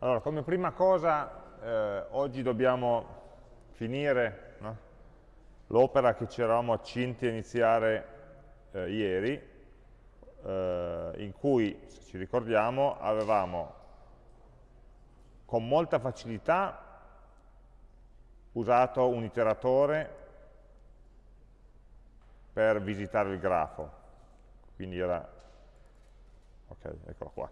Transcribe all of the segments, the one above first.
Allora, come prima cosa, eh, oggi dobbiamo finire no? l'opera che ci eravamo accinti a iniziare eh, ieri, eh, in cui, se ci ricordiamo, avevamo con molta facilità usato un iteratore per visitare il grafo. Quindi era, ok, eccolo qua,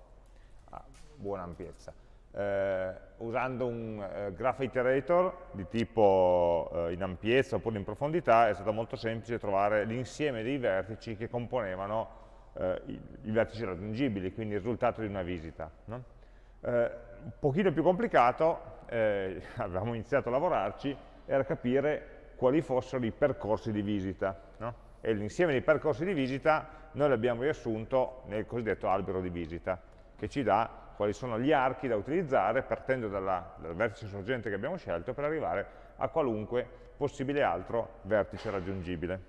ah, buona ampiezza eh, usando un eh, graph iterator di tipo eh, in ampiezza oppure in profondità è stato molto semplice trovare l'insieme dei vertici che componevano eh, i, i, vertici raggiungibili, quindi il risultato di una visita. No? Un pochino più complicato, avevamo iniziato a lavorarci, era capire quali fossero i percorsi di visita. No? E l'insieme dei percorsi di visita noi l'abbiamo riassunto nel cosiddetto albero di visita, che ci dà quali sono gli archi da utilizzare partendo dalla, dal vertice sorgente che abbiamo scelto per arrivare a qualunque possibile altro vertice raggiungibile.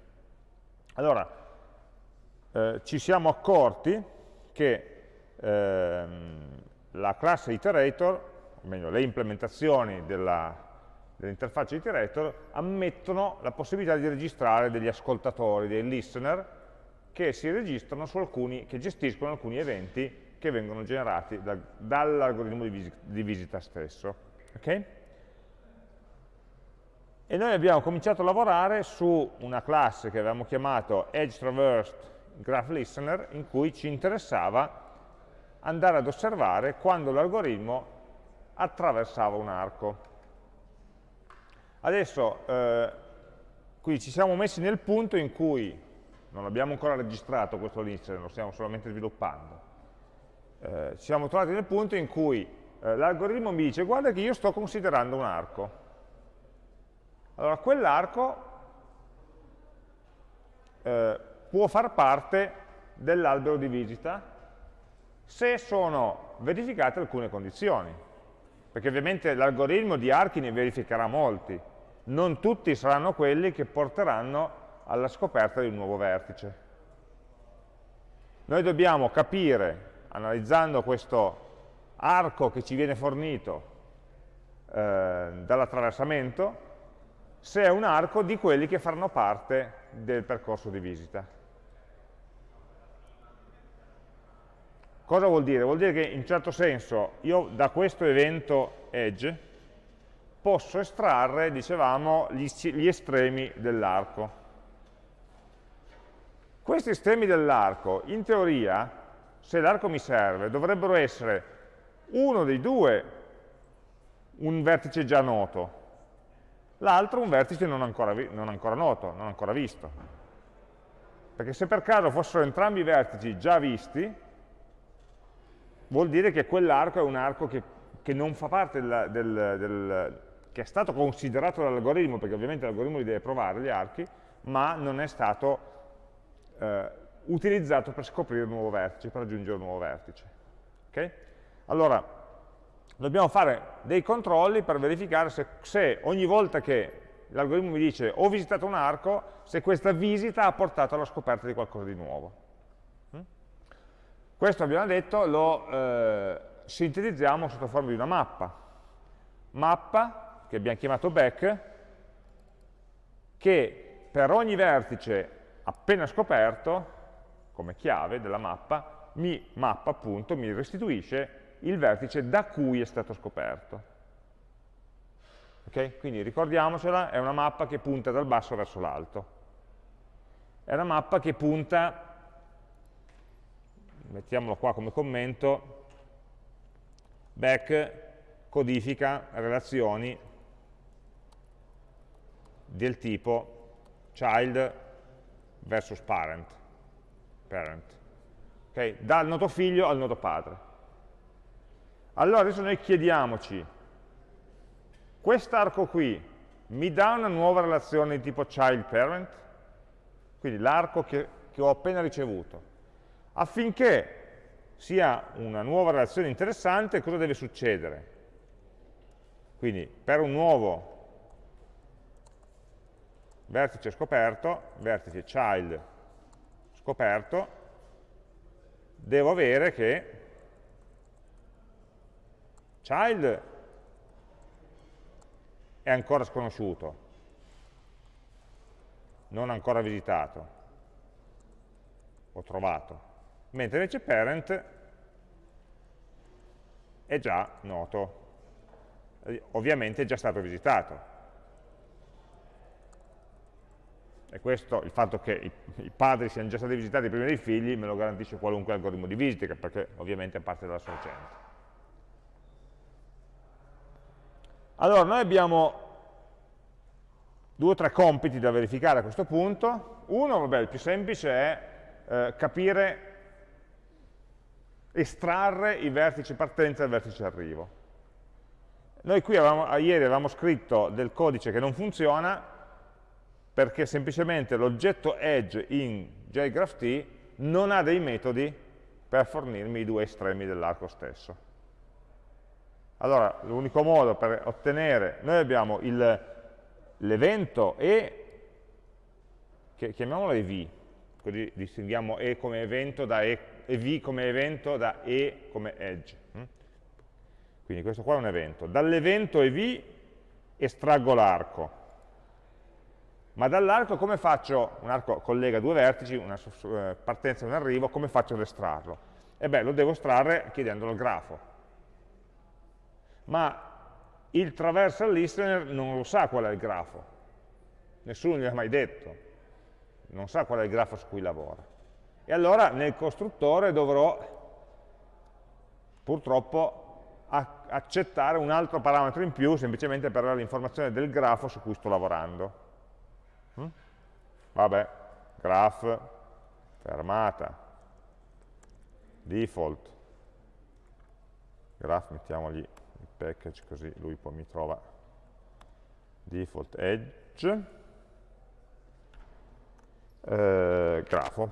Allora, eh, ci siamo accorti che ehm, la classe iterator, o meglio le implementazioni dell'interfaccia dell iterator, ammettono la possibilità di registrare degli ascoltatori, dei listener, che si registrano su alcuni, che gestiscono alcuni eventi che vengono generati da, dall'algoritmo di, di, visita stesso. Okay? E noi abbiamo cominciato a lavorare su una classe che avevamo chiamato Edge Traversed Graph Listener, in cui ci interessava andare ad osservare quando l'algoritmo attraversava un arco. Adesso, eh, qui ci siamo messi nel punto in cui non abbiamo ancora registrato questo listener, lo stiamo solamente sviluppando, eh, ci siamo trovati nel punto in cui eh, l'algoritmo mi dice guarda che io sto considerando un arco. Allora quell'arco eh, può far parte dell'albero di visita se sono verificate alcune condizioni. Perché ovviamente l'algoritmo di archi ne verificherà molti, non tutti saranno quelli che porteranno alla scoperta di un nuovo vertice. Noi dobbiamo capire analizzando questo arco che ci viene fornito eh, dall'attraversamento, se è un arco di quelli che faranno parte del percorso di visita. Cosa vuol dire? Vuol dire che in certo senso io da questo evento edge posso estrarre, dicevamo, gli, gli estremi dell'arco. Questi estremi dell'arco, in teoria, se l'arco mi serve, dovrebbero essere uno dei due un vertice già noto, l'altro un vertice non ancora, non ancora noto, non ancora visto. Perché se per caso fossero entrambi i vertici già visti, vuol dire che quell'arco è un arco che, che, non fa parte del, del, del che è stato considerato dall'algoritmo, perché ovviamente l'algoritmo li deve provare gli archi, ma non è stato eh, utilizzato per scoprire un nuovo vertice, per raggiungere un nuovo vertice. Okay? Allora, dobbiamo fare dei controlli per verificare se, se ogni volta che l'algoritmo mi dice ho visitato un arco, se questa visita ha portato alla scoperta di qualcosa di nuovo. Mm? Questo abbiamo detto lo eh, sintetizziamo sotto forma di una mappa. Mappa, che abbiamo chiamato back, che per ogni vertice appena scoperto come chiave della mappa, mi mappa appunto, mi restituisce il vertice da cui è stato scoperto. Okay? Quindi ricordiamocela, è una mappa che punta dal basso verso l'alto. È una mappa che punta, mettiamolo qua come commento, back codifica relazioni del tipo child versus parent parent, okay? dal nodo figlio al nodo padre. Allora adesso noi chiediamoci, quest'arco qui mi dà una nuova relazione di tipo child parent? Quindi l'arco che, che ho appena ricevuto. Affinché sia una nuova relazione interessante, cosa deve succedere? Quindi per un nuovo vertice scoperto, vertice child scoperto, devo avere che child è ancora sconosciuto, non ancora visitato o trovato, mentre invece parent è già noto, ovviamente è già stato visitato. E questo, il fatto che i, padri siano già stati visitati prima dei figli, me lo garantisce qualunque algoritmo di visita, perché ovviamente parte dalla sorgente. Allora, noi abbiamo due o tre compiti da verificare a questo punto. Uno, vabbè, il più semplice è eh, capire, estrarre i vertici partenza e il vertice arrivo. Noi qui avevamo, ieri avevamo scritto del codice che non funziona perché semplicemente l'oggetto edge in JGraphT non ha dei metodi per fornirmi i due estremi dell'arco stesso. Allora, l'unico modo per ottenere, noi abbiamo l'evento E, che chiamiamolo EV, così distinguiamo E come evento da E, EV come evento da E come edge. Mm? Quindi questo qua è un evento. Dall'evento EV estraggo l'arco, ma dall'arco come faccio, un arco collega due vertici, una eh, partenza e un arrivo, come faccio ad estrarlo? E beh, lo devo estrarre chiedendolo al grafo ma il traversal listener non lo sa qual è il grafo, nessuno gli ha mai detto, non sa qual è il grafo su cui lavora. E allora nel costruttore dovrò purtroppo accettare un altro parametro in più semplicemente per avere l'informazione del grafo su cui sto lavorando. Vabbè, graph, fermata, default, graph mettiamogli package così lui poi mi trova default edge. Eh, grafo.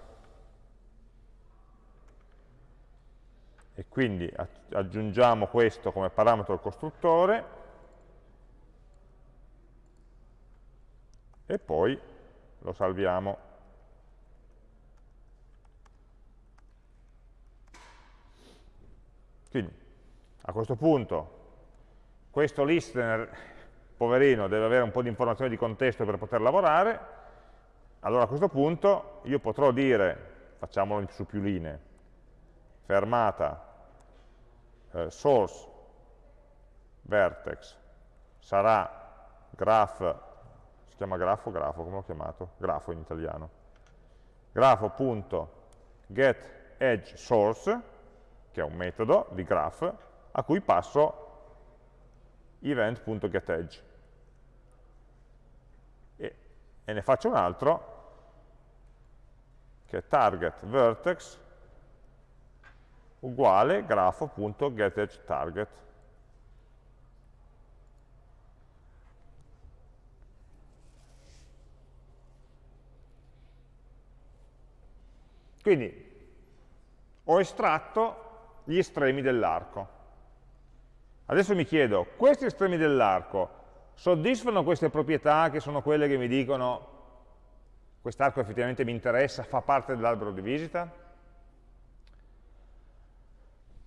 E quindi aggiungiamo questo come parametro al costruttore. E poi lo salviamo. Quindi a questo punto questo listener, poverino, deve avere un po' di informazioni di contesto per poter lavorare, allora a questo punto io potrò dire, facciamolo su più linee, fermata eh, source vertex sarà graph, si chiama grafo grafo, come l'ho chiamato? Grafo in italiano. Grafo.get edge source, che è un metodo di graph, a cui passo event.getEdge. E, e ne faccio un altro, che è target vertex uguale grafo.getEdgeTarget. Quindi ho estratto gli estremi dell'arco. Adesso mi chiedo, questi estremi dell'arco soddisfano queste proprietà che sono quelle che mi dicono quest'arco effettivamente mi interessa, fa parte dell'albero di visita?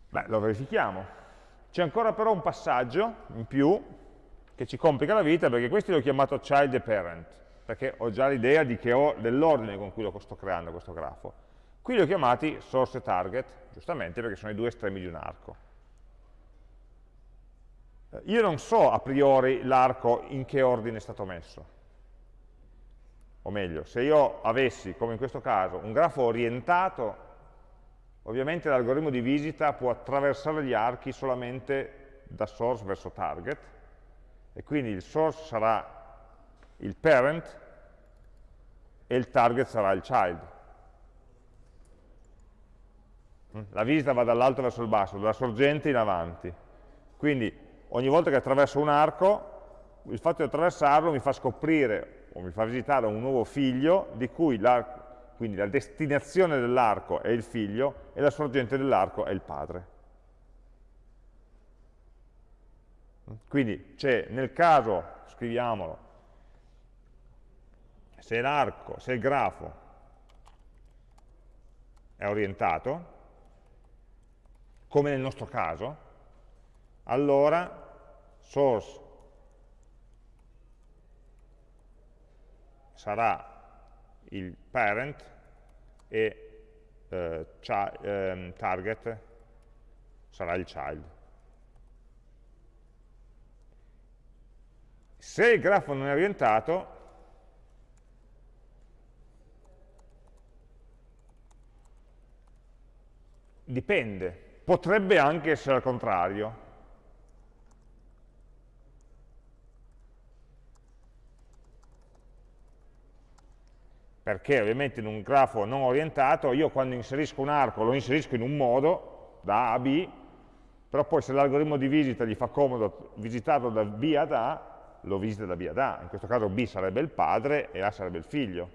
Beh, lo verifichiamo. C'è ancora però un passaggio in più che ci complica la vita perché questi l'ho chiamato child e parent, perché ho già l'idea dell'ordine con cui lo sto creando questo grafo. Qui li ho chiamati source e target, giustamente perché sono i due estremi di un arco. Eh, io non so a priori l'arco in che ordine è stato messo. O meglio, se io avessi, come in questo caso, un grafo orientato, ovviamente l'algoritmo di visita può attraversare gli archi solamente da source verso target, e quindi il source sarà il parent e il target sarà il child. La visita va dall'alto verso il basso, dalla sorgente in avanti. Quindi ogni volta che attraverso un arco, il fatto di attraversarlo mi fa scoprire o mi fa visitare un nuovo figlio di cui quindi la destinazione dell'arco è il figlio e la sorgente dell'arco è il padre. Quindi c'è nel caso, scriviamolo, se l'arco, se il grafo è orientato, come nel nostro caso, allora source sarà il parent e eh, eh, target sarà il child. Se il grafo non è orientato, dipende, potrebbe anche essere al contrario. Perché ovviamente in un grafo non orientato io quando inserisco un arco lo inserisco in un modo, da A a B, però poi se l'algoritmo di visita gli fa comodo visitarlo da B ad A, lo visita da B ad A. In questo caso B sarebbe il padre e A sarebbe il figlio.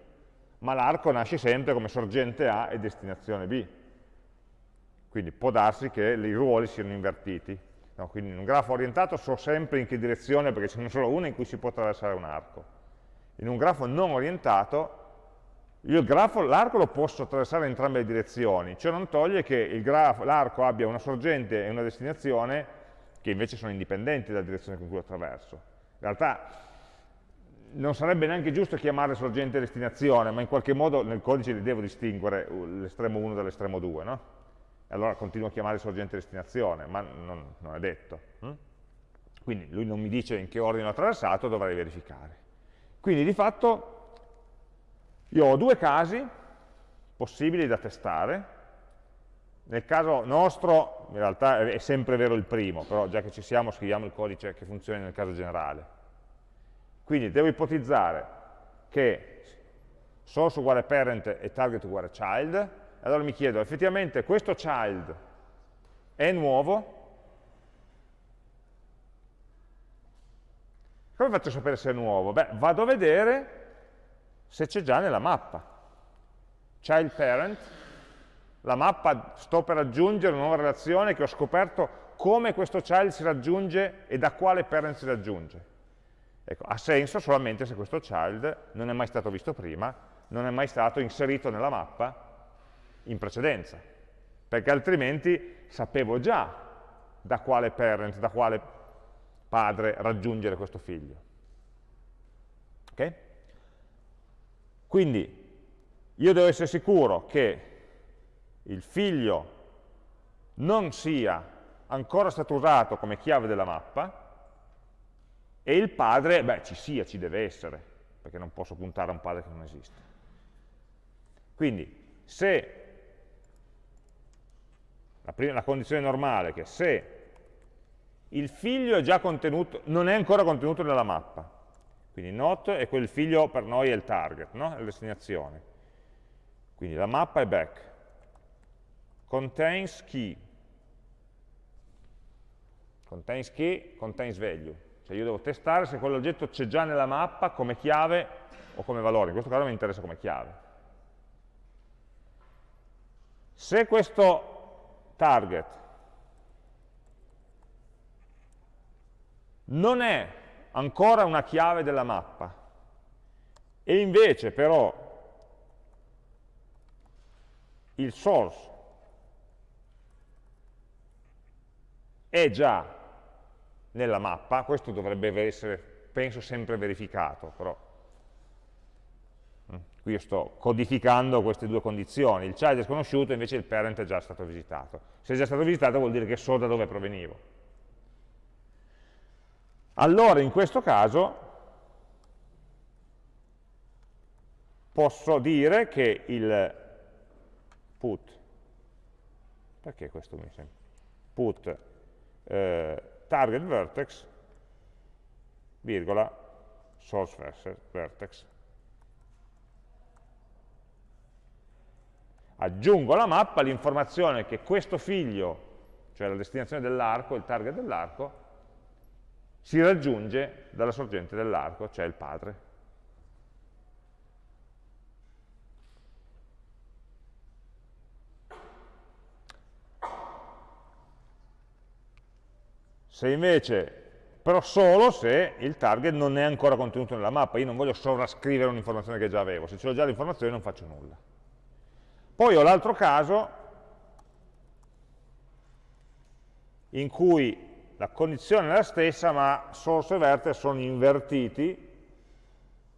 Ma l'arco nasce sempre come sorgente A e destinazione B. Quindi può darsi che i ruoli siano invertiti. No, quindi in un grafo orientato so sempre in che direzione, perché ce n'è solo una in cui si può attraversare un arco. In un grafo non orientato l'arco lo posso attraversare in entrambe le direzioni, ciò non toglie che l'arco abbia una sorgente e una destinazione che invece sono indipendenti dalla direzione con cui lo attraverso. In realtà non sarebbe neanche giusto chiamare sorgente e destinazione, ma in qualche modo nel codice li devo distinguere l'estremo 1 dall'estremo 2, no? Allora continuo a chiamare sorgente destinazione, ma non, non è detto. Hm? Quindi lui non mi dice in che ordine l'ho attraversato, dovrei verificare. Quindi di fatto io ho due casi possibili da testare, nel caso nostro, in realtà è sempre vero il primo, però già che ci siamo scriviamo il codice che funziona nel caso generale. Quindi devo ipotizzare che source uguale parent e target uguale child, allora mi chiedo, effettivamente questo child è nuovo? Come faccio a sapere se è nuovo? Beh, vado a vedere se c'è già nella mappa. Child parent, la mappa sto per aggiungere una nuova relazione che ho scoperto come questo child si raggiunge e da quale parent si raggiunge. Ecco, ha senso solamente se questo child non è mai stato visto prima, non è mai stato inserito nella mappa in precedenza, perché altrimenti sapevo già da quale parent, da quale padre raggiungere questo figlio. Okay? Quindi io devo essere sicuro che il figlio non sia ancora stato usato come chiave della mappa e il padre, beh, ci sia, ci deve essere, perché non posso puntare a un padre che non esiste. Quindi, se la, prima, la condizione normale è che se il figlio è non è ancora contenuto nella mappa, quindi not e quel figlio per noi è il target, no? è la destinazione. Quindi la mappa è back. Contains key. Contains key, contains value. Cioè io devo testare se quell'oggetto c'è già nella mappa come chiave o come valore. In questo caso mi interessa come chiave. Se questo target. Non è ancora una chiave della mappa. E invece però il source è già nella mappa, questo dovrebbe essere, penso, sempre verificato, però qui io sto codificando queste due condizioni, il child è sconosciuto, invece il parent è già stato visitato. Se è già stato visitato vuol dire che so da dove provenivo. Allora in questo caso posso dire che il put, perché questo mi sembra? Put eh, target vertex, virgola, source vertex. Aggiungo alla mappa l'informazione che questo figlio, cioè la destinazione dell'arco, il target dell'arco, si raggiunge dalla sorgente dell'arco, cioè il padre. Se invece, però solo se il target non è ancora contenuto nella mappa, io non voglio sovrascrivere un'informazione che già avevo, se ho già l'informazione non faccio nulla. Poi ho l'altro caso in cui la condizione è la stessa, ma source e vertex sono invertiti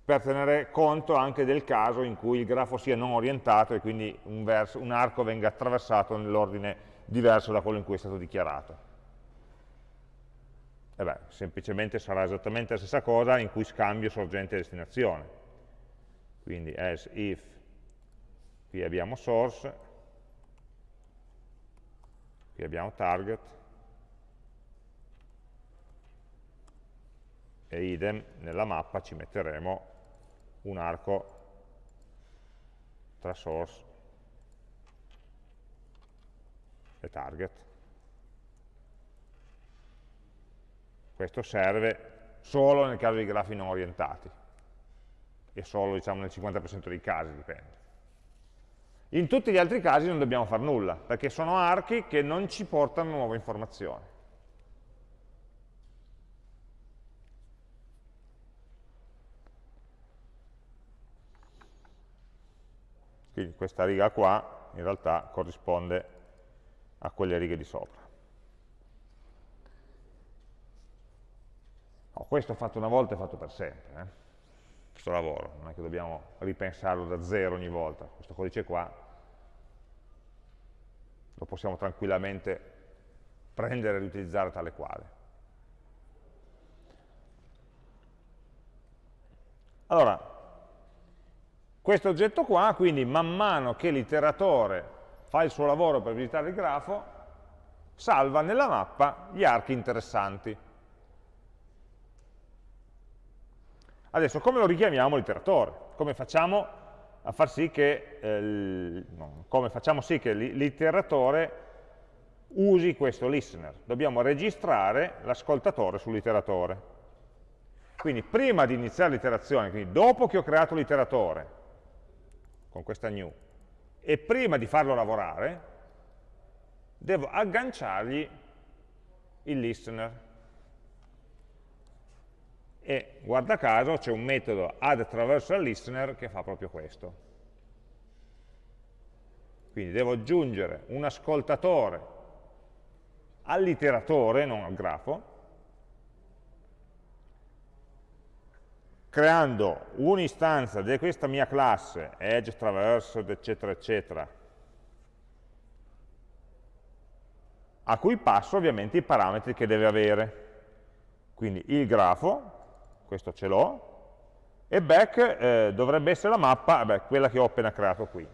per tenere conto anche del caso in cui il grafo sia non orientato e quindi un, verso, un arco venga attraversato nell'ordine diverso da quello in cui è stato dichiarato. E beh, semplicemente sarà esattamente la stessa cosa in cui scambio sorgente e destinazione. Quindi as if, qui abbiamo source, qui abbiamo target, e idem nella mappa ci metteremo un arco tra source e target. Questo serve solo nel caso di grafi non orientati e solo diciamo, nel 50% dei casi, dipende. In tutti gli altri casi non dobbiamo fare nulla, perché sono archi che non ci portano nuove informazioni. Quindi questa riga qua in realtà corrisponde a quelle righe di sopra. Oh, questo fatto una volta è fatto per sempre, eh? Questo lavoro, non è che dobbiamo ripensarlo da zero ogni volta, questo codice qua lo possiamo tranquillamente prendere e riutilizzare tale quale. Allora, questo oggetto qua, quindi man mano che l'iteratore fa il suo lavoro per visitare il grafo, salva nella mappa gli archi interessanti. Adesso come lo richiamiamo l'iteratore? Come facciamo a far sì che, eh, no, sì che l'iteratore usi questo listener? Dobbiamo registrare l'ascoltatore sull'iteratore. Quindi prima di iniziare l'iterazione, quindi dopo che ho creato l'iteratore, con questa new, e prima di farlo lavorare devo agganciargli il listener. E guarda caso c'è un metodo add traversal listener che fa proprio questo. Quindi devo aggiungere un ascoltatore all'iteratore, non al grafo, creando un'istanza di questa mia classe, edge, traversed, eccetera, eccetera, a cui passo ovviamente i parametri che deve avere. Quindi il grafo, questo ce l'ho, e back eh, dovrebbe essere la mappa, beh, quella che ho appena creato qui.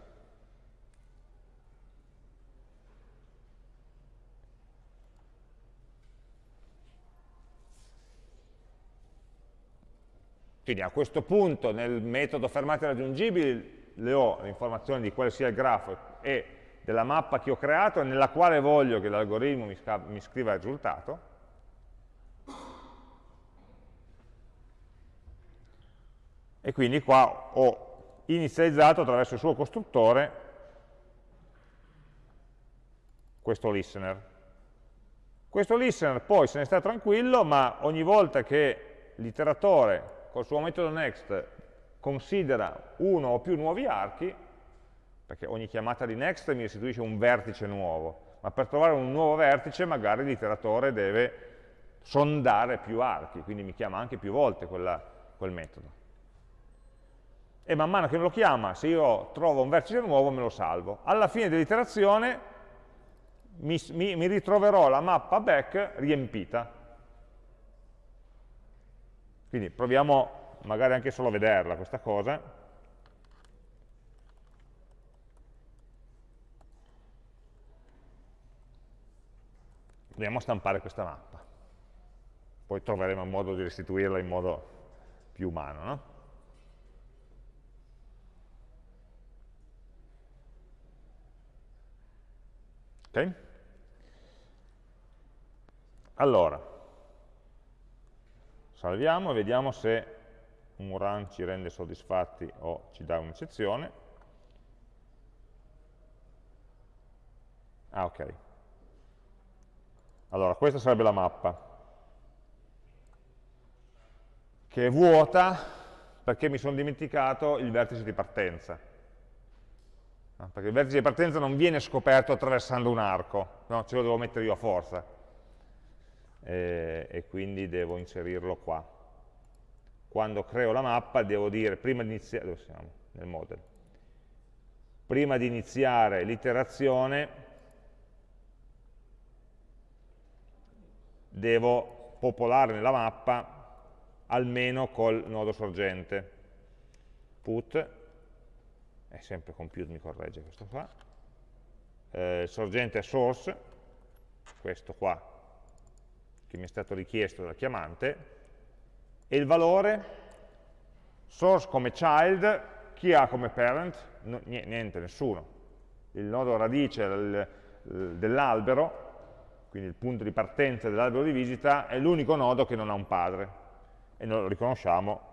Quindi a questo punto nel metodo fermate raggiungibili le ho l'informazione di quale sia il grafo e della mappa che ho creato nella quale voglio che l'algoritmo mi, mi scriva il risultato. E quindi qua ho inizializzato attraverso il suo costruttore questo listener. Questo listener poi se ne sta tranquillo, ma ogni volta che l'iteratore col suo metodo next considera uno o più nuovi archi, perché ogni chiamata di next mi restituisce un vertice nuovo, ma per trovare un nuovo vertice magari l'iteratore deve sondare più archi, quindi mi chiama anche più volte quella, quel metodo. E man mano che lo chiama, se io trovo un vertice nuovo me lo salvo. Alla fine dell'iterazione mi, mi, mi ritroverò la mappa back riempita, quindi proviamo magari anche solo a vederla questa cosa. Proviamo a stampare questa mappa. Poi troveremo un modo di restituirla in modo più umano. No? Ok? Allora, salviamo e vediamo se un run ci rende soddisfatti o ci dà un'eccezione. Ah, ok. Allora, questa sarebbe la mappa, che è vuota perché mi sono dimenticato il vertice di partenza. Perché il vertice di partenza non viene scoperto attraversando un arco, no? ce lo devo mettere io a forza eh, e quindi devo inserirlo qua. Quando creo la mappa devo dire, prima di iniziare, dove siamo? Nel model. Prima di iniziare l'iterazione devo popolare nella mappa almeno col nodo sorgente. Put, è sempre compute mi corregge questo qua, eh, sorgente è source, questo qua che mi è stato richiesto dal chiamante, e il valore source come child, chi ha come parent? No, niente, nessuno. Il nodo radice dell'albero, quindi il punto di partenza dell'albero di visita, è l'unico nodo che non ha un padre. E noi lo riconosciamo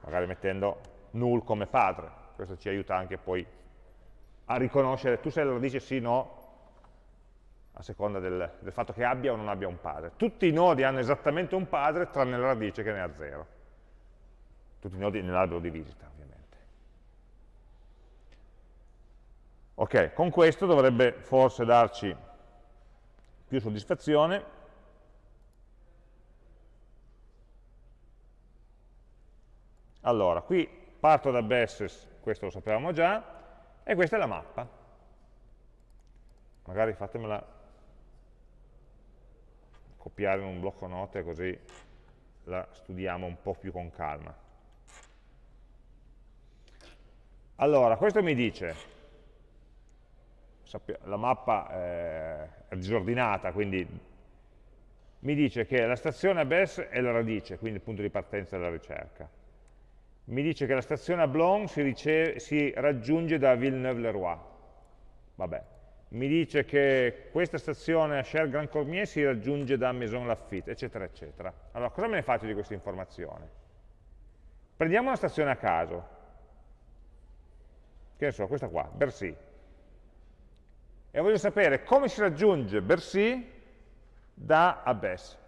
magari mettendo null come padre. Questo ci aiuta anche poi a riconoscere, tu sei la radice sì, no, a seconda del, del, fatto che abbia o non abbia un padre. Tutti i nodi hanno esattamente un padre, tranne la radice che ne ha zero. Tutti i nodi nell'albero di visita, ovviamente. Ok, con questo dovrebbe forse darci più soddisfazione. Allora, qui parto da Besses, questo lo sapevamo già, e questa è la mappa. Magari fatemela copiare in un blocco note così la studiamo un po' più con calma. Allora, questo mi dice, la mappa è disordinata, quindi mi dice che la stazione a Bess è la radice, quindi il punto di partenza della ricerca. Mi dice che la stazione a Blon si, si raggiunge da Villeneuve-le-Roi. Vabbè, mi dice che questa stazione a Cher Grand Cormier si raggiunge da Maison Lafitte, eccetera, eccetera. Allora, cosa me ne faccio di questa informazione? Prendiamo una stazione a caso, che ne so, questa qua, Bercy, e voglio sapere come si raggiunge Bercy da Abbes.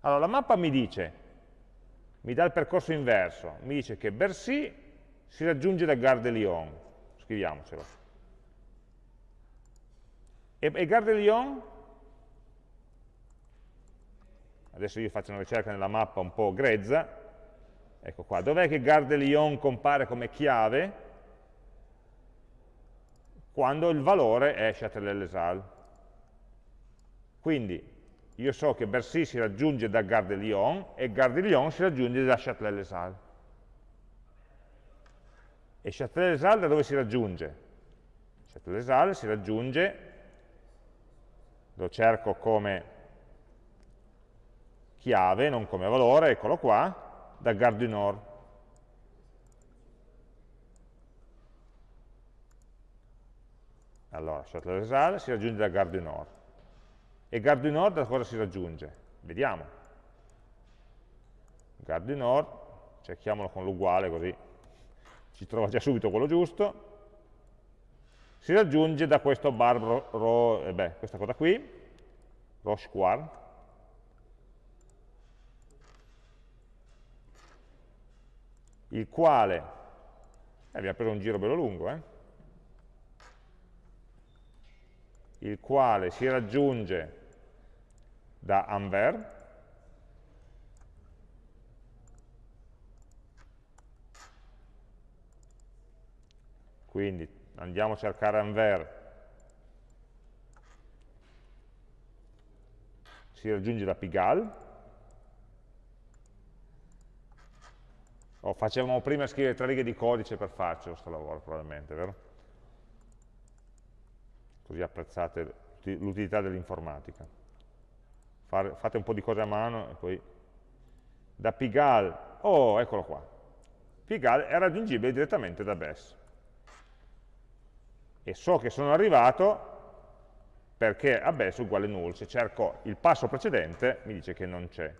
Allora, la mappa mi dice, mi dà il percorso inverso, mi dice che Bercy si raggiunge da Gare de Lyon, scriviamocelo, e, e Gare de Lyon, adesso io faccio una ricerca nella mappa un po' grezza, ecco qua, dov'è che Gare de Lyon compare come chiave? Quando il valore è Châtelet-les-Halles. Quindi io so che Bercy si raggiunge da Gare de Lyon e Gare de Lyon si raggiunge da Châtelet-les-Halles. E Châtelet-les-Halles da dove si raggiunge? Châtelet-les-Halles si raggiunge lo cerco come chiave, non come valore, eccolo qua, da Gare du Nord. Allora, Châtelet si raggiunge da Gare du Nord. E Gare du Nord da cosa si raggiunge? Vediamo. Gare du Nord, cerchiamolo con l'uguale così ci trova già subito quello giusto si raggiunge da questo bar, ro, eh beh, questa cosa qui, Roche il quale, eh, abbiamo preso un giro bello lungo, eh? il quale si raggiunge da Anvers, quindi andiamo a cercare Anver, si raggiunge da Pigalle, oh, facevamo prima scrivere tre righe di codice per farcelo questo lavoro probabilmente, vero? Così apprezzate l'utilità dell'informatica. Fate un po' di cose a mano e poi da Pigalle, oh eccolo qua, Pigalle è raggiungibile direttamente da BES e so che sono arrivato perché abbess è uguale null, se cerco il passo precedente mi dice che non c'è.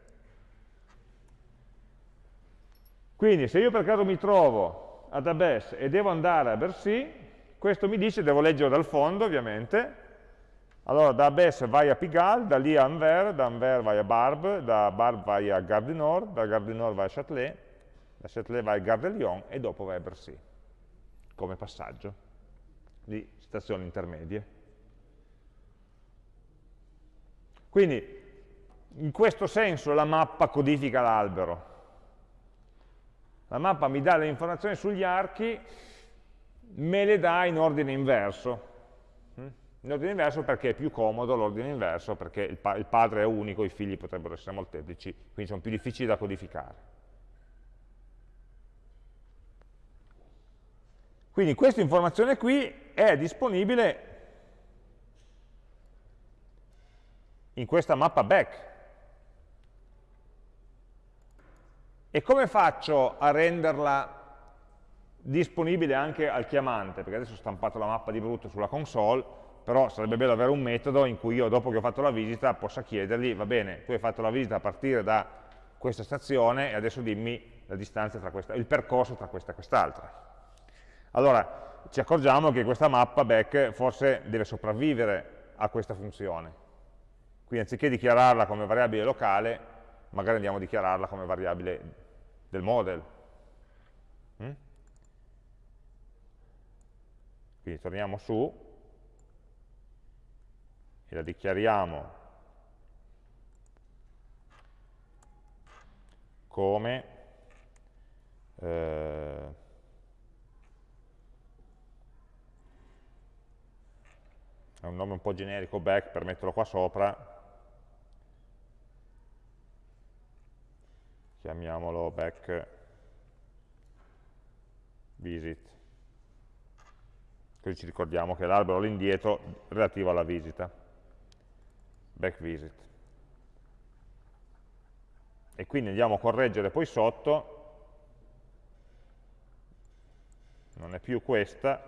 Quindi se io per caso mi trovo ad abbess e devo andare a Bercy, questo mi dice, devo leggere dal fondo ovviamente, allora da abbess vai a Pigalle, da lì a Anvers, da Anvers vai a Barbe, da Barbe vai a Gare du Nord, da Gare du Nord vai a Châtelet, da Châtelet vai a Gare de Lyon e dopo vai a Bercy, come passaggio di stazioni intermedie. Quindi, in questo senso la mappa codifica l'albero. La mappa mi dà le informazioni sugli archi, me le dà in ordine inverso. In ordine inverso perché è più comodo l'ordine inverso, perché il, pa il padre è unico, i figli potrebbero essere molteplici, quindi sono più difficili da codificare. Quindi questa informazione qui è disponibile in questa mappa back. E come faccio a renderla disponibile anche al chiamante? Perché adesso ho stampato la mappa di brutto sulla console, però sarebbe bello avere un metodo in cui io dopo che ho fatto la visita possa chiedergli, va bene, tu hai fatto la visita a partire da questa stazione e adesso dimmi la distanza tra questa, il percorso tra questa e quest'altra. Allora, ci accorgiamo che questa mappa back forse deve sopravvivere a questa funzione. Quindi anziché dichiararla come variabile locale, magari andiamo a dichiararla come variabile del model. Mm? Quindi torniamo su e la dichiariamo come eh, è un nome un po' generico back per metterlo qua sopra. Chiamiamolo back visit. Così ci ricordiamo che l'albero all'indietro relativo alla visita back visit. E quindi andiamo a correggere poi sotto. Non è più questa.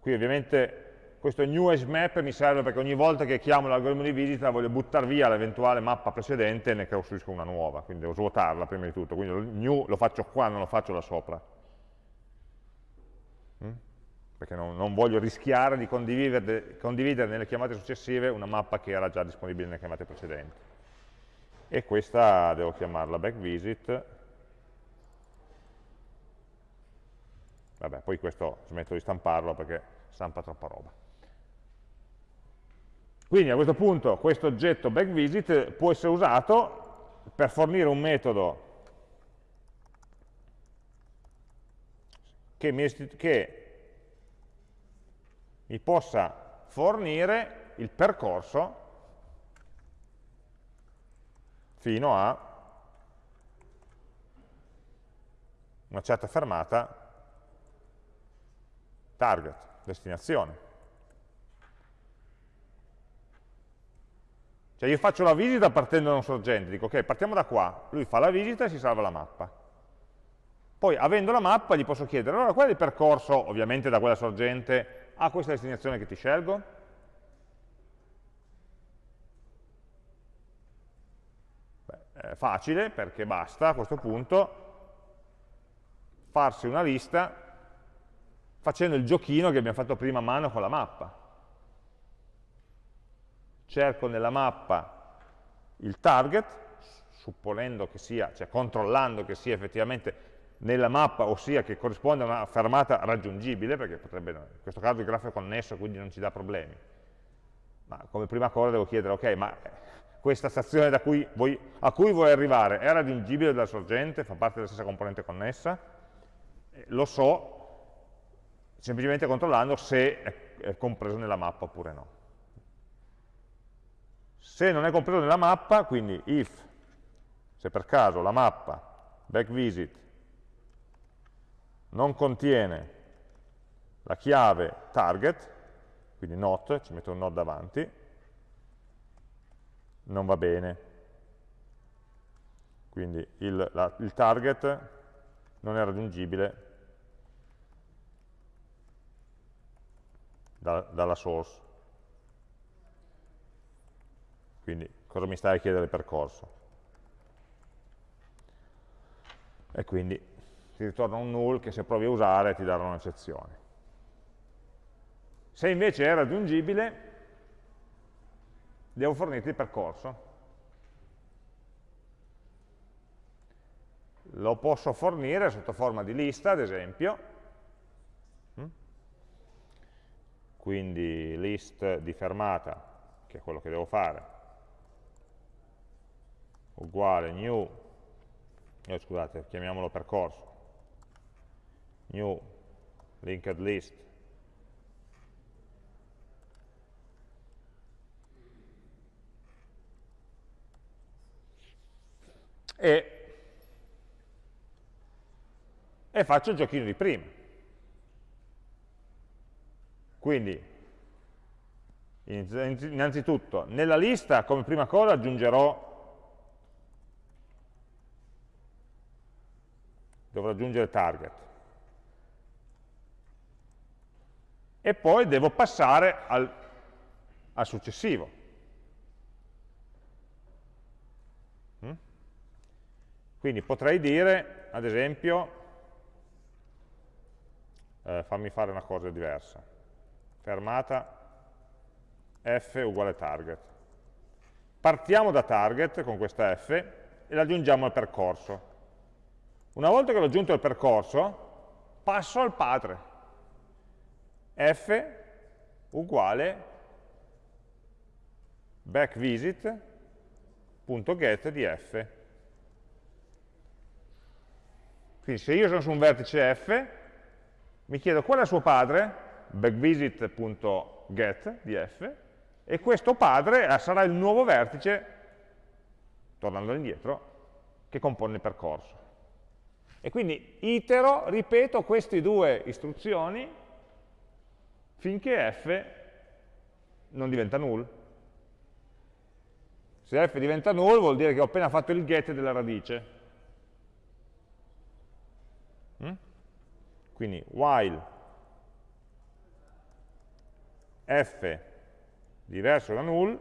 Qui ovviamente questo new hash map mi serve perché ogni volta che chiamo l'algoritmo di visita voglio buttare via l'eventuale mappa precedente e ne costruisco una nuova, quindi devo svuotarla prima di tutto, quindi new lo faccio qua, non lo faccio da sopra. Mm? Perché non, non, voglio rischiare di condividere, condividere nelle chiamate successive una mappa che era già disponibile nelle chiamate precedenti. E questa devo chiamarla backvisit. Vabbè, poi questo smetto di stamparlo perché stampa troppa roba. Quindi a questo punto questo oggetto backVisit può essere usato per fornire un metodo che mi, che mi possa fornire il percorso fino a una certa fermata target, destinazione. Cioè io faccio la visita partendo da un sorgente, dico ok, partiamo da qua, lui fa la visita e si salva la mappa. Poi, avendo la mappa, gli posso chiedere, allora qual è il percorso, ovviamente da quella sorgente, a questa destinazione che ti scelgo? Beh, facile, perché basta a questo punto farsi una lista facendo il giochino che abbiamo fatto prima a mano con la mappa cerco nella mappa il target, supponendo che sia, cioè controllando che sia effettivamente nella mappa, ossia che corrisponde a una fermata raggiungibile, perché potrebbe, in questo caso il grafo è connesso, quindi non ci dà problemi. Ma come prima cosa devo chiedere, ok, ma questa stazione cui vuoi, a cui vuoi arrivare è raggiungibile dalla sorgente, fa parte della stessa componente connessa? Eh, lo so semplicemente controllando se è, compreso nella mappa oppure no. Se non è compreso nella mappa, quindi if, se per caso la mappa backvisit non contiene la chiave target, quindi not, ci metto un not davanti, non va bene. Quindi il, la, il target non è raggiungibile da, dalla source. Quindi cosa mi stai a chiedere il percorso? E quindi ti ritorna un null che se provi a usare ti darà un'eccezione. Se invece è raggiungibile, devo fornirti il percorso. Lo posso fornire sotto forma di lista, ad esempio, mm? quindi list di fermata, che è quello che devo fare, uguale new, eh, scusate, chiamiamolo percorso, new linked list e, e faccio il giochino di prima. Quindi, innanzitutto, nella lista come prima cosa aggiungerò dovrò aggiungere target. E poi devo passare al, al successivo. Mm? Quindi potrei dire, ad esempio, eh, fammi fare una cosa diversa, fermata f uguale target. Partiamo da target con questa f e l'aggiungiamo al percorso. Una volta che l'ho aggiunto al percorso, passo al padre. F uguale backvisit.get di f. Quindi se io sono su un vertice f, mi chiedo qual è il suo padre, backvisit.get di f, e questo padre sarà il nuovo vertice, tornando indietro, che compone il percorso. E quindi itero, ripeto queste due istruzioni finché f non diventa null. Se f diventa null vuol dire che ho appena fatto il get della radice. Mm? Quindi while f diverso da null,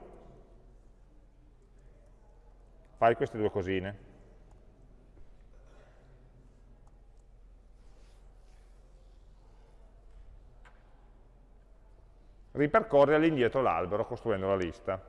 fai queste due cosine. Ripercorre all'indietro l'albero costruendo la lista.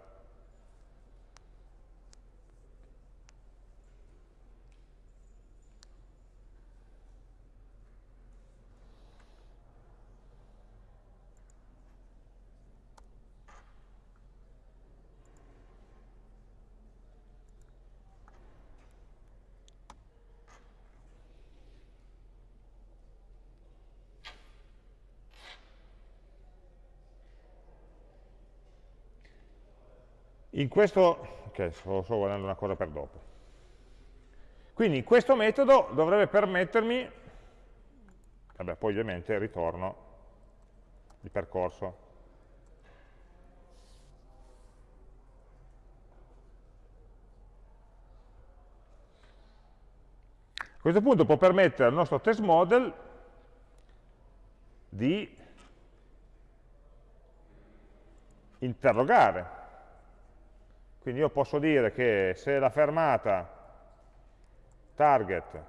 In questo, ok, sto, sto guardando una cosa per dopo. Quindi in questo metodo dovrebbe permettermi, vabbè, poi ovviamente ritorno il percorso. A questo punto può permettere al nostro test model di interrogare quindi io posso dire che se la fermata target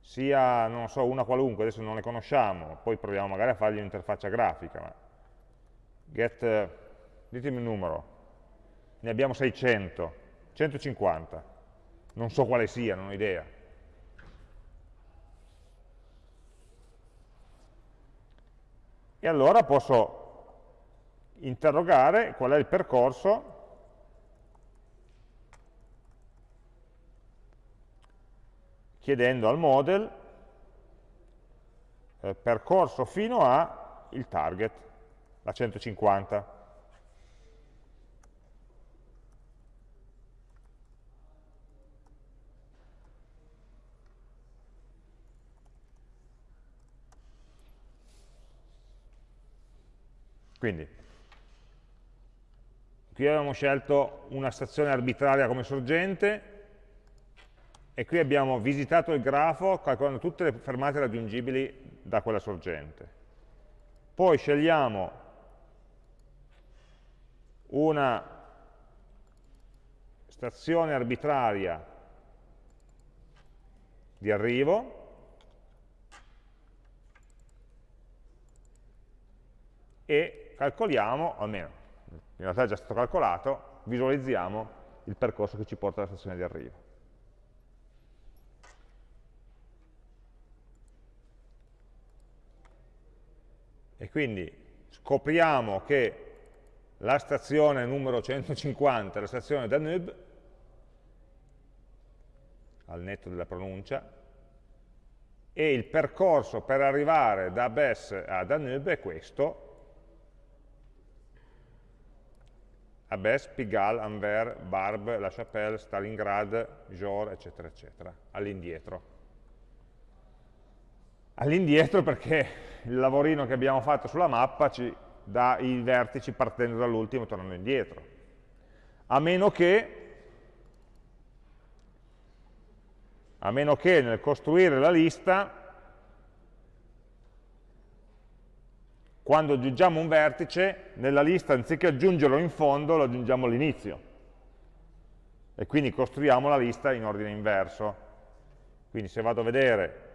sia, non so, una qualunque, adesso non le conosciamo, poi proviamo magari a fargli un'interfaccia grafica, ma get, ditemi un numero, ne abbiamo 600, 150, non so quale sia, non ho idea. E allora posso interrogare qual è il percorso chiedendo al model eh, percorso fino a il target, la 150. Quindi, qui abbiamo scelto una stazione arbitraria come sorgente, e qui abbiamo visitato il grafo calcolando tutte le fermate raggiungibili da quella sorgente. Poi scegliamo una stazione arbitraria di arrivo e calcoliamo, almeno in realtà è già stato calcolato, visualizziamo il percorso che ci porta alla stazione di arrivo. E quindi scopriamo che la stazione numero 150, la stazione Danube, al netto della pronuncia, e il percorso per arrivare da Bess a Danube è questo, a Bess, Pigalle, Anvers, Barbe, La Chapelle, Stalingrad, Jor, eccetera, eccetera, all'indietro. All'indietro perché il lavorino che abbiamo fatto sulla mappa ci dà i vertici partendo dall'ultimo e tornando indietro. A meno che a meno che nel costruire la lista, quando aggiungiamo un vertice, nella lista anziché aggiungerlo in fondo, lo aggiungiamo all'inizio. E quindi costruiamo la lista in ordine inverso. Quindi se vado a vedere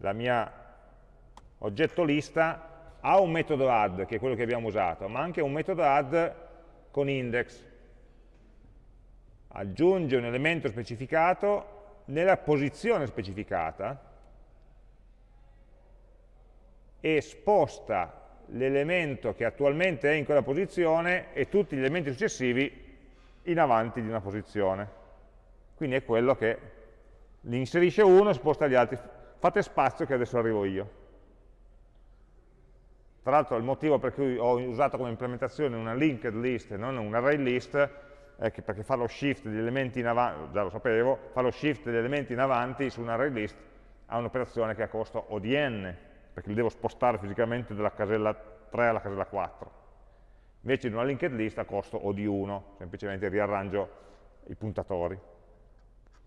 la mia oggetto lista, ha un metodo add, che è quello che abbiamo usato, ma anche un metodo add con index. Aggiunge un elemento specificato nella posizione specificata e sposta l'elemento che attualmente è in quella posizione e tutti gli elementi successivi in avanti di una posizione. Quindi è quello che li inserisce uno e sposta gli altri. Fate spazio che adesso arrivo io. Tra l'altro il motivo per cui ho usato come implementazione una linked list e non un array list è che perché fa lo shift degli elementi in avanti, già lo sapevo, fa lo shift degli elementi in avanti su un array list ha un'operazione che ha costo O di n, perché li devo spostare fisicamente dalla casella 3 alla casella 4. Invece in una linked list ha costo O di 1, semplicemente riarrangio i puntatori.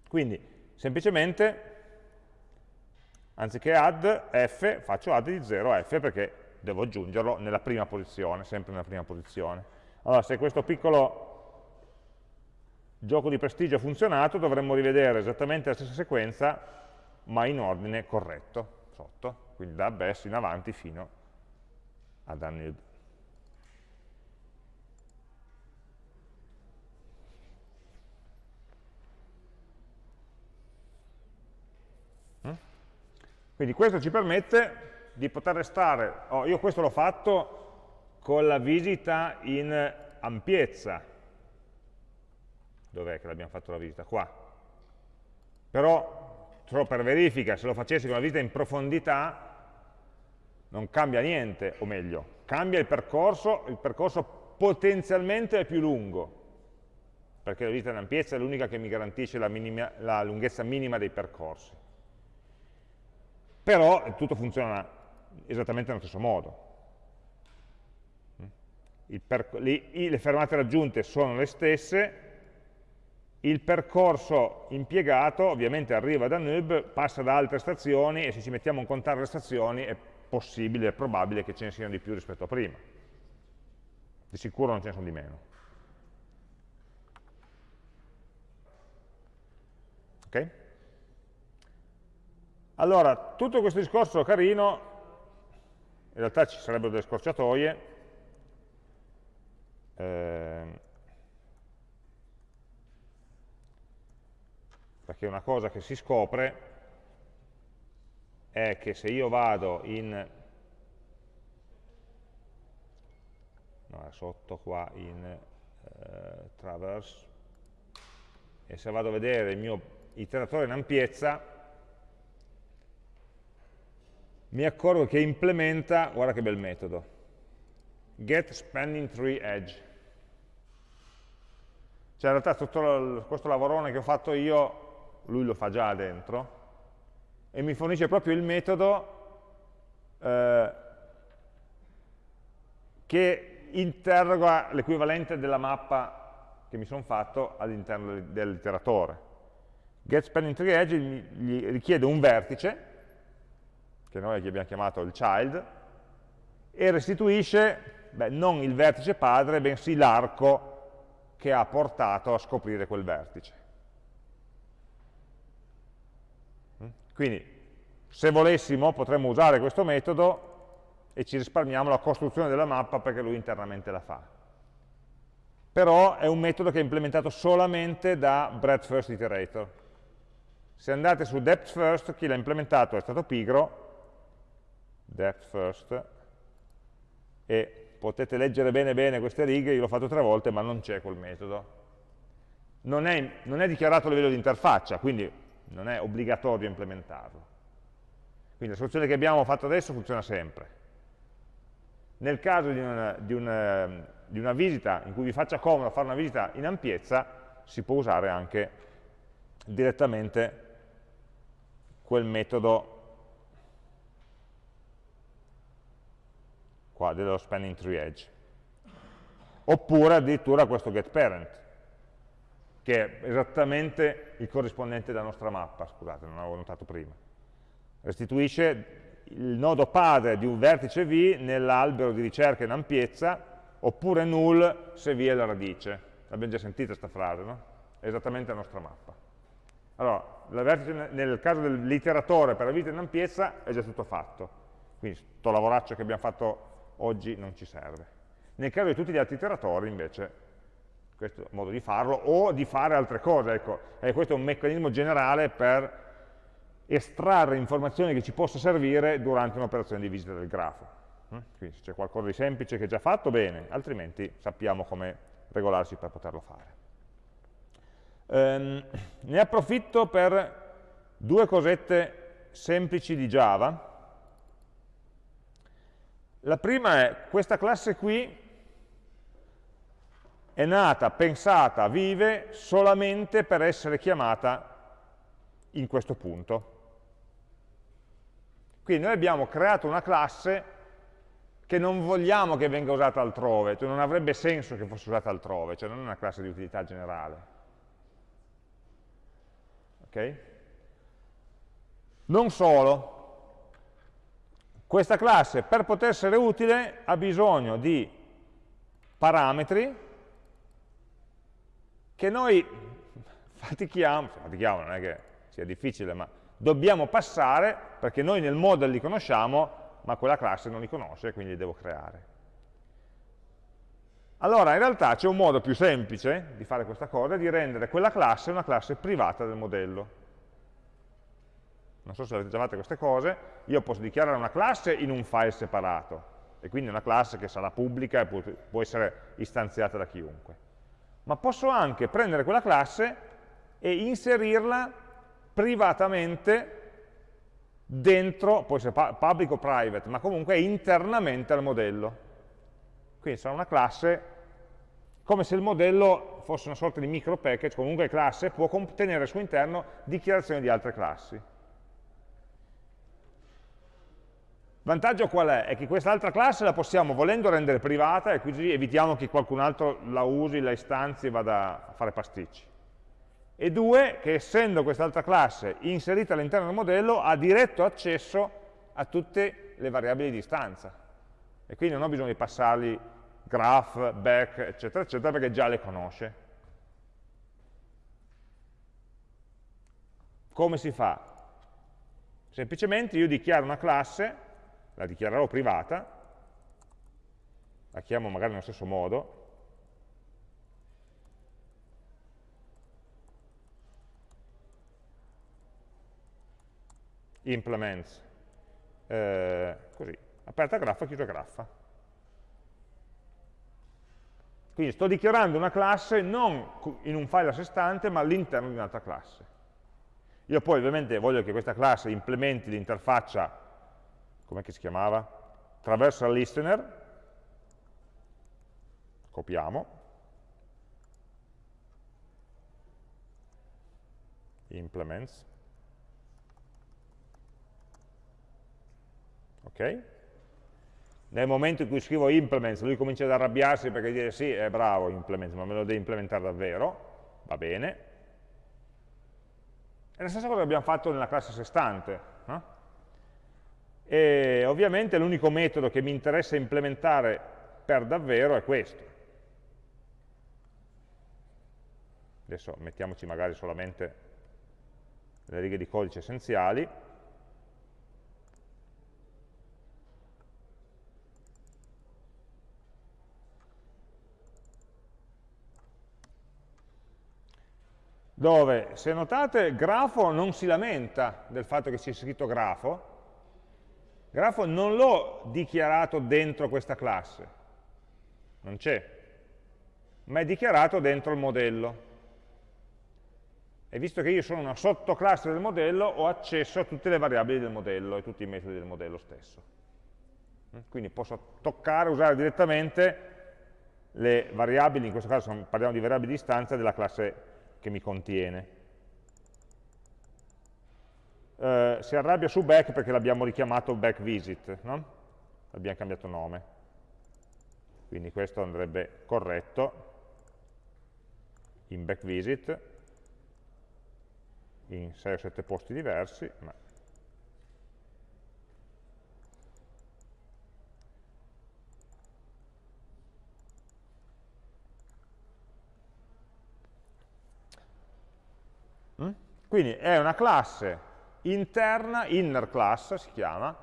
Quindi, semplicemente, anziché add f, faccio add di 0 a f perché devo aggiungerlo nella prima posizione, sempre nella prima posizione. Allora, se questo piccolo gioco di prestigio ha funzionato, dovremmo rivedere esattamente la stessa sequenza, ma in ordine corretto, sotto, quindi da Bess in avanti fino ad Danube. Quindi questo ci permette di poter restare, oh, io questo l'ho fatto con la visita in ampiezza, dov'è che l'abbiamo fatto la visita? Qua. Però, solo per verifica, se lo facessi con la visita in profondità, non cambia niente, o meglio, cambia il percorso, il percorso potenzialmente è più lungo, perché la visita in ampiezza è l'unica che mi garantisce la, minima, la lunghezza minima dei percorsi. Però tutto funziona esattamente nello stesso modo. le fermate raggiunte sono le stesse, il percorso impiegato ovviamente arriva da Nub, passa da altre stazioni e se ci mettiamo a contare le stazioni è possibile, è probabile che ce ne siano di più rispetto a prima. Di sicuro non ce ne sono di meno. Ok? Allora, tutto questo discorso carino, in realtà ci sarebbero delle scorciatoie, eh, perché una cosa che si scopre è che se io vado in no, sotto qua in eh, traverse e se vado a vedere il mio iteratore in ampiezza mi accorgo che implementa, guarda che bel metodo, get spanning tree edge. Cioè in realtà tutto questo lavorone che ho fatto io lui lo fa già dentro, e mi fornisce proprio il metodo eh, che interroga l'equivalente della mappa che mi sono fatto all'interno dell'iteratore. GetSpanningTreeEdge gli richiede un vertice, che noi abbiamo chiamato il child, e restituisce beh, non il vertice padre, bensì l'arco che ha portato a scoprire quel vertice. Quindi, se volessimo, potremmo usare questo metodo e ci risparmiamo la costruzione della mappa perché lui internamente la fa. Però è un metodo che è implementato solamente da breadth first iterator. Se andate su depth first, chi l'ha implementato è stato pigro, depth first, e potete leggere bene bene queste righe, io l'ho fatto tre volte, ma non c'è quel metodo. Non è, non è dichiarato a livello di interfaccia, quindi non è obbligatorio implementarlo. Quindi la soluzione che abbiamo fatto adesso funziona sempre. Nel caso di una, di, una, di una, visita in cui vi faccia comodo fare una visita in ampiezza, si può usare anche direttamente quel metodo qua dello spanning tree edge. Oppure addirittura questo getParent, che è esattamente il corrispondente della nostra mappa, scusate, non l'avevo notato prima. Restituisce il nodo padre di un vertice V nell'albero di ricerca in ampiezza, oppure null se V è la radice. L'abbiamo già sentita questa frase, no? È esattamente la nostra mappa. Allora, nel caso dell'iteratore per la vita in ampiezza è già tutto fatto. Quindi questo lavoraccio che abbiamo fatto oggi non ci serve. Nel caso di tutti gli altri iteratori, invece, questo è il modo di farlo, o di fare altre cose. Ecco, e questo è un meccanismo generale per estrarre informazioni che ci possa servire durante un'operazione di visita del grafo. Mm? Quindi se c'è qualcosa di semplice che è già fatto, bene, altrimenti sappiamo come regolarsi per poterlo fare. Um, ne approfitto per due cosette semplici di Java. La prima è questa classe qui è nata, pensata, vive solamente per essere chiamata in questo punto. Quindi noi abbiamo creato una classe che non vogliamo che venga usata altrove, cioè non avrebbe senso che fosse usata altrove, cioè non è una classe di utilità generale. Ok? Non solo, questa classe per poter essere utile ha bisogno di parametri che noi fatichiamo, fatichiamo non è che sia difficile, ma dobbiamo passare perché noi nel model li conosciamo, ma quella classe non li conosce, quindi li devo creare. Allora, in realtà c'è un modo più semplice di fare questa cosa, di rendere quella classe una classe privata del modello. Non so se avete già fatto queste cose, io posso dichiarare una classe in un file separato, e quindi una classe che sarà pubblica e può essere istanziata da chiunque. Ma posso anche prendere quella classe e inserirla privatamente dentro, può essere public o private, ma comunque internamente al modello. Quindi sarà una classe come se il modello fosse una sorta di micro package, comunque classe può contenere al suo interno dichiarazioni di altre classi. Vantaggio qual è? È che quest'altra classe la possiamo volendo rendere privata e così evitiamo che qualcun altro la usi, la istanzi e vada a fare pasticci e due, che essendo quest'altra classe inserita all'interno del modello ha diretto accesso a tutte le variabili di istanza e quindi non ho bisogno di passargli graph, back, eccetera, eccetera, perché già le conosce. Come si fa? Semplicemente io dichiaro una classe, la dichiarerò privata, la chiamo magari nello stesso modo, implements, eh, così, aperta graffa, chiusa graffa. Quindi sto dichiarando una classe non in un file a sé stante, ma all'interno di un'altra classe. Io poi ovviamente voglio che questa classe implementi l'interfaccia, come si chiamava? Traversal listener, copiamo, implements, ok? Nel momento in cui scrivo implements, lui comincia ad arrabbiarsi perché dice sì, è bravo implements, ma me lo devi implementare davvero, va bene. È la stessa cosa che abbiamo fatto nella classe a sé stante. E ovviamente l'unico metodo che mi interessa implementare per davvero è questo. Adesso mettiamoci magari solamente le righe di codice essenziali. dove, se notate, grafo non si lamenta del fatto che sia scritto grafo, grafo non l'ho dichiarato dentro questa classe, non c'è, ma è dichiarato dentro il modello. E visto che io sono una sottoclasse del modello, ho accesso a tutte le variabili del modello e tutti i metodi del modello stesso. Quindi posso toccare, usare direttamente le variabili, in questo caso parliamo di variabili di istanza della classe che mi contiene. Eh, si arrabbia su back perché l'abbiamo richiamato back visit, no? abbiamo cambiato nome. Quindi questo andrebbe corretto in back visit in 6 o 7 posti diversi, ma mm? Quindi è una classe interna, inner class si chiama,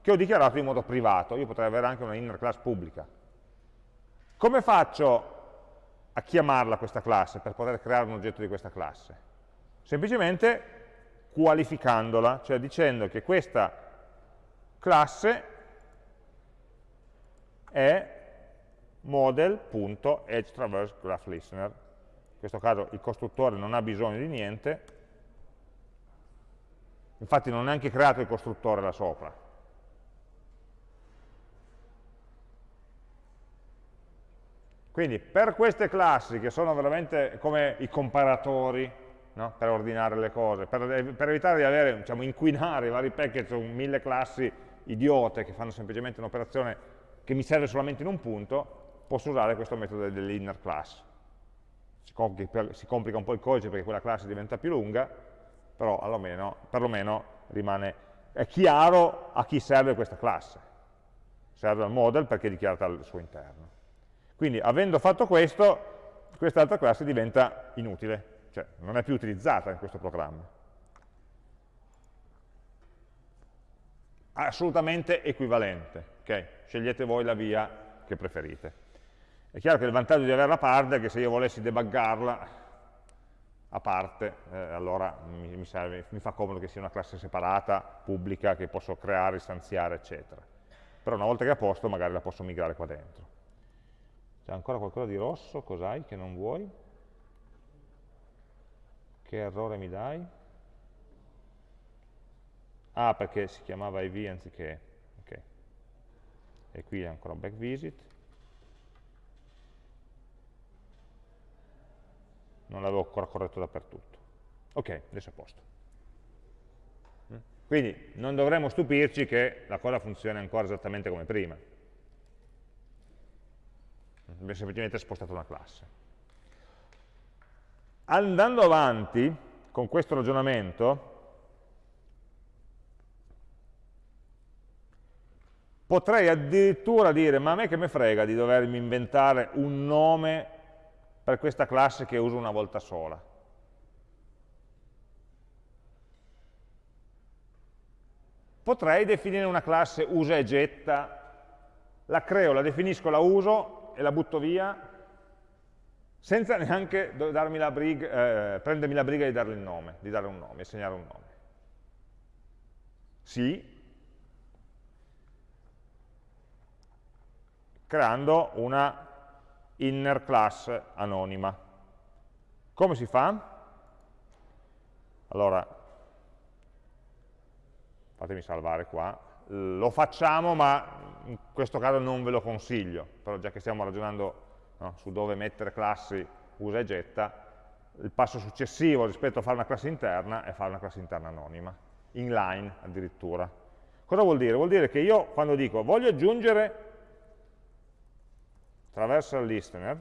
che ho dichiarato in modo privato. Io potrei avere anche una inner class pubblica. Come faccio a chiamarla questa classe per poter creare un oggetto di questa classe? Semplicemente qualificandola, cioè dicendo che questa classe è model.edgeTraverseGraphListener. In questo caso il costruttore non ha bisogno di niente, infatti non ho neanche creato il costruttore là sopra. Quindi per queste classi che sono veramente come i comparatori no? per ordinare le cose, per, per evitare di avere, diciamo, inquinare i vari package su mille classi idiote che fanno semplicemente un'operazione che mi serve solamente in un punto, posso usare questo metodo dell'inner class. Si complica un po' il codice perché quella classe diventa più lunga, però almeno, perlomeno rimane, è chiaro a chi serve questa classe. Serve al model perché è dichiarata al suo interno. Quindi avendo fatto questo, quest'altra classe diventa inutile, cioè non è più utilizzata in questo programma. Assolutamente equivalente, okay? scegliete voi la via che preferite. È chiaro che il vantaggio di avere la part è che se io volessi debuggarla a parte, eh, allora mi, mi, serve, mi, fa comodo che sia una classe separata, pubblica, che posso creare, istanziare, eccetera. Però una volta che è a posto magari la posso migrare qua dentro. C'è ancora qualcosa di rosso? Cos'hai che non vuoi? Che errore mi dai? Ah, perché si chiamava IV anziché... ok. E qui è ancora back visit. Non l'avevo ancora corretto dappertutto. Ok, adesso è a posto. Mm? Quindi non dovremmo stupirci che la cosa funzioni ancora esattamente come prima. Abbiamo semplicemente spostato una classe. Andando avanti con questo ragionamento, potrei addirittura dire, ma a me che me frega di dovermi inventare un nome per questa classe che uso una volta sola. Potrei definire una classe usa e getta, la creo, la definisco, la uso e la butto via, senza neanche la briga, eh, prendermi la briga di darle il nome, di dare un nome, assegnare un nome. Sì, creando una inner class anonima. Come si fa? Allora, fatemi salvare qua, lo facciamo ma in questo caso non ve lo consiglio, però già che stiamo ragionando no, su dove mettere classi usa e getta, il passo successivo rispetto a fare una classe interna è fare una classe interna anonima, inline addirittura. Cosa vuol dire? Vuol dire che io quando dico voglio aggiungere traversal listener,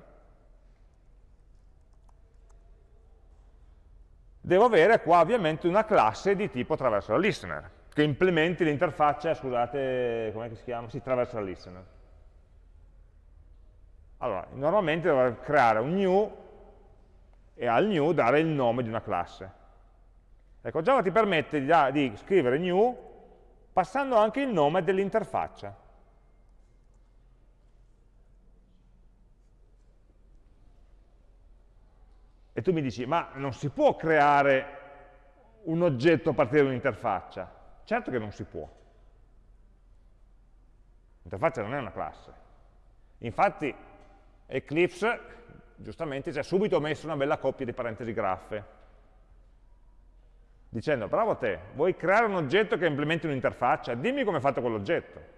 devo avere qua ovviamente una classe di tipo traversal listener, che implementi l'interfaccia, scusate, come si chiama? Sì, traversal listener. Allora, normalmente dovrei creare un new e al new dare il nome di una classe. Ecco, Java ti permette di, di scrivere new passando anche il nome dell'interfaccia. E tu mi dici, ma non si può creare un oggetto a partire da un'interfaccia? Certo che non si può. L'interfaccia non è una classe. Infatti Eclipse, giustamente, ci ha subito messo una bella coppia di parentesi graffe. dicendo, bravo te, vuoi creare un oggetto che implementi un'interfaccia? Dimmi come è fatto quell'oggetto.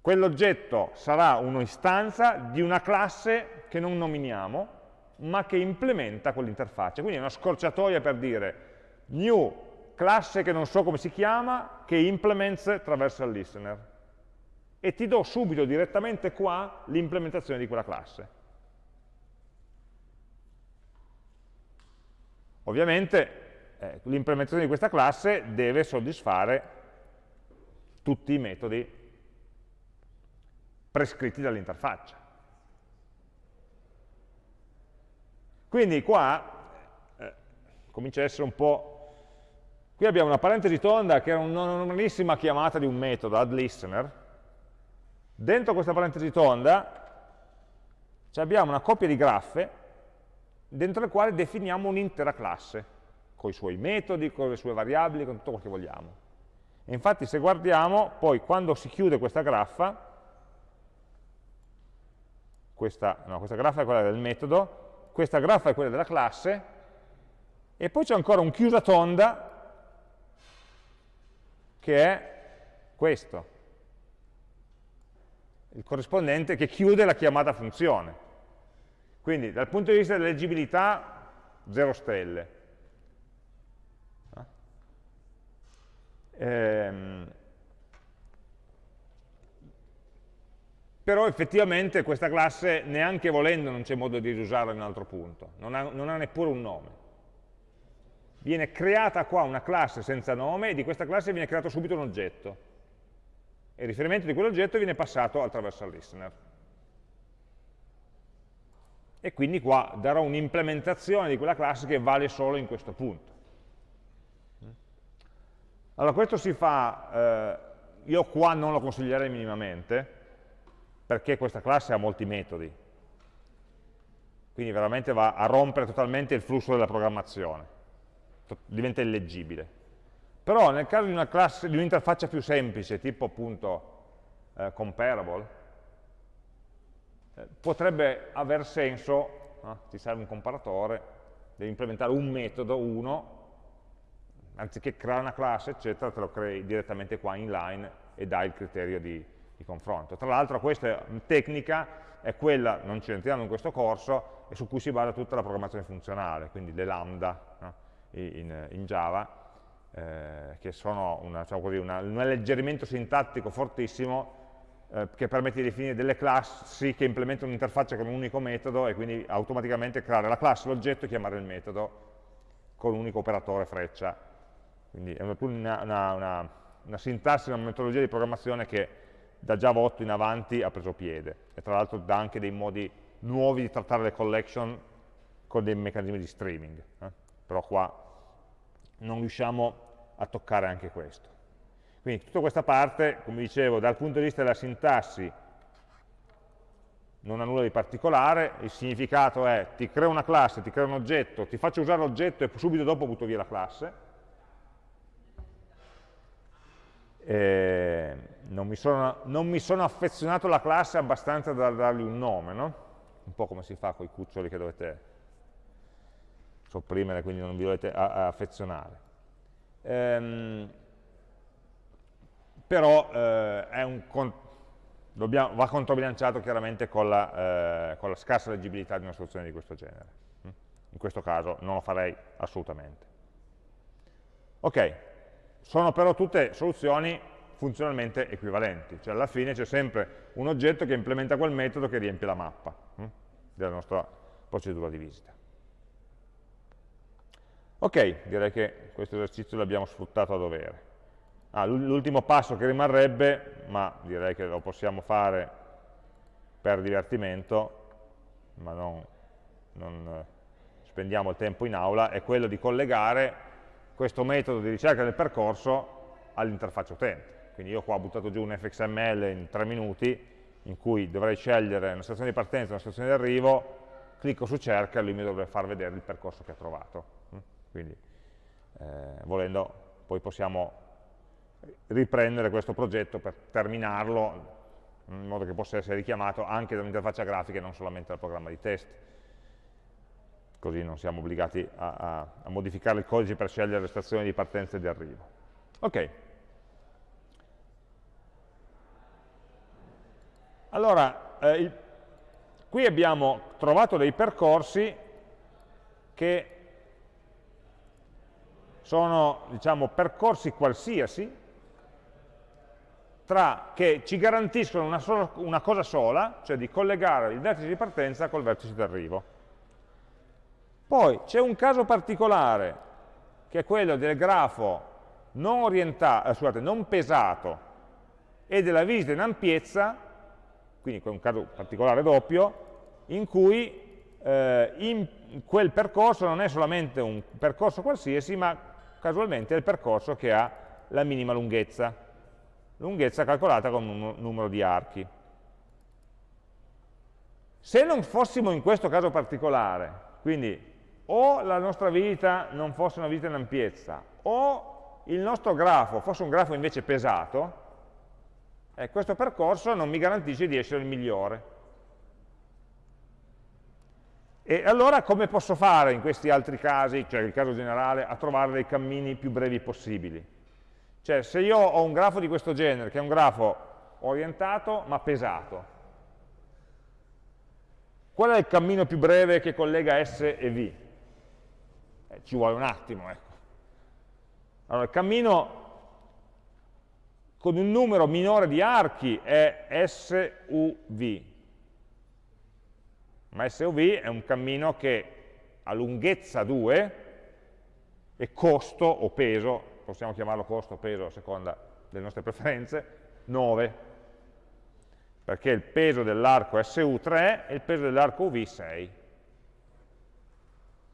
Quell'oggetto sarà un'istanza di una classe che non nominiamo, ma che implementa quell'interfaccia. Quindi è una scorciatoia per dire new classe che non so come si chiama, che implements traversal listener. E ti do subito direttamente qua l'implementazione di quella classe. Ovviamente eh, l'implementazione di questa classe deve soddisfare tutti i metodi prescritti dall'interfaccia. Quindi qua eh, comincia a essere un po'... Qui abbiamo una parentesi tonda che è una normalissima chiamata di un metodo, addListener. Dentro questa parentesi tonda abbiamo una coppia di graffe dentro le quali definiamo un'intera classe, con i suoi metodi, con le sue variabili, con tutto quello che vogliamo. E infatti se guardiamo, poi quando si chiude questa graffa, questa, no, questa graffa è quella del metodo, questa graffa è quella della classe, e poi c'è ancora un chiusa tonda che è questo, il corrispondente che chiude la chiamata funzione. Quindi dal punto di vista dell'leggibilità, 0 stelle. Ehm, però effettivamente questa classe, neanche volendo, non c'è modo di riusarla in un altro punto, non ha, non ha neppure un nome. Viene creata qua una classe senza nome e di questa classe viene creato subito un oggetto. E il riferimento di quell'oggetto viene passato al traversal listener e quindi qua darò un'implementazione di quella classe che vale solo in questo punto. Allora questo si fa, eh, io qua non lo consiglierei minimamente, perché questa classe ha molti metodi, quindi veramente va a rompere totalmente il flusso della programmazione, diventa illeggibile. Però nel caso di un'interfaccia un più semplice, tipo appunto eh, comparable, eh, potrebbe aver senso, no? ti serve un comparatore, devi implementare un metodo, uno, anziché creare una classe, eccetera, te lo crei direttamente qua inline e dai il criterio di, di confronto. Tra l'altro questa tecnica è quella, non ci entriamo in questo corso, e su cui si basa tutta la programmazione funzionale, quindi le lambda no? in, in, Java, eh, che sono una, diciamo così, una, un alleggerimento sintattico fortissimo eh, che permette di definire delle classi che implementano un'interfaccia con un unico metodo e quindi automaticamente creare la classe, l'oggetto e chiamare il metodo con un unico operatore freccia. Quindi è una, una, sintassi, una metodologia di programmazione che da Java 8 in avanti ha preso piede e tra l'altro dà anche dei modi nuovi di trattare le collection con dei meccanismi di streaming, eh? però qua non riusciamo a toccare anche questo. Quindi tutta questa parte, come dicevo, dal punto di vista della sintassi non ha nulla di particolare, il significato è ti creo una classe, ti creo un oggetto, ti faccio usare l'oggetto e subito dopo butto via la classe. Non mi, sono, non, mi sono, affezionato alla classe abbastanza da dargli un nome, no? Un po' come si fa con i cuccioli che dovete sopprimere, quindi non vi dovete affezionare. Ehm, però eh, dobbiamo, va controbilanciato chiaramente con la, eh, con la, scarsa leggibilità di una soluzione di questo genere. In questo caso non lo farei assolutamente. Ok, sono però tutte soluzioni funzionalmente equivalenti, cioè alla fine c'è sempre un oggetto che implementa quel metodo che riempie la mappa hm, della nostra procedura di visita. Ok, direi che questo esercizio l'abbiamo sfruttato a dovere. Ah, L'ultimo passo che rimarrebbe, ma direi che lo possiamo fare per divertimento, ma non, non eh, spendiamo il tempo in aula, è quello di collegare questo metodo di ricerca del percorso all'interfaccia utente. Quindi io qua ho buttato giù un fxml in tre minuti, in cui dovrei scegliere una stazione di partenza e una stazione di arrivo, clicco su cerca e lui mi dovrebbe far vedere il percorso che ha trovato. Quindi, eh, volendo, poi possiamo riprendere questo progetto per terminarlo in modo che possa essere richiamato anche da un'interfaccia grafica e non solamente dal programma di test. così non siamo obbligati a, a, a modificare il codice per scegliere le stazioni di partenza e di arrivo. Ok. Allora, eh, il, qui abbiamo trovato dei percorsi che sono diciamo, percorsi qualsiasi tra, che ci garantiscono una, sola, una cosa sola, cioè di collegare il vertice di partenza col vertice di arrivo. Poi c'è un caso particolare, che è quello del grafo non, eh, scusate, non pesato e della visita in ampiezza, quindi un caso particolare doppio, in cui eh, in quel percorso non è solamente un percorso qualsiasi, ma casualmente è il percorso che ha la minima lunghezza lunghezza calcolata con un numero di archi. Se non fossimo in questo caso particolare, quindi o la nostra vita non fosse una vita in ampiezza, o il nostro grafo fosse un grafo invece pesato, eh, questo percorso non mi garantisce di essere il migliore. E allora come posso fare in questi altri casi, cioè il caso generale, a trovare dei cammini più brevi possibili? Cioè, se io ho un grafo di questo genere, che è un grafo orientato ma pesato, qual è il cammino più breve che collega S e V? Eh, ci vuole un attimo, ecco. Allora, il cammino con un numero minore di archi è SUV, ma SUV è un cammino che ha lunghezza 2 e costo o peso possiamo chiamarlo costo o peso a seconda delle nostre preferenze, 9, perché il peso dell'arco SU 3 e il peso dell'arco UV 6.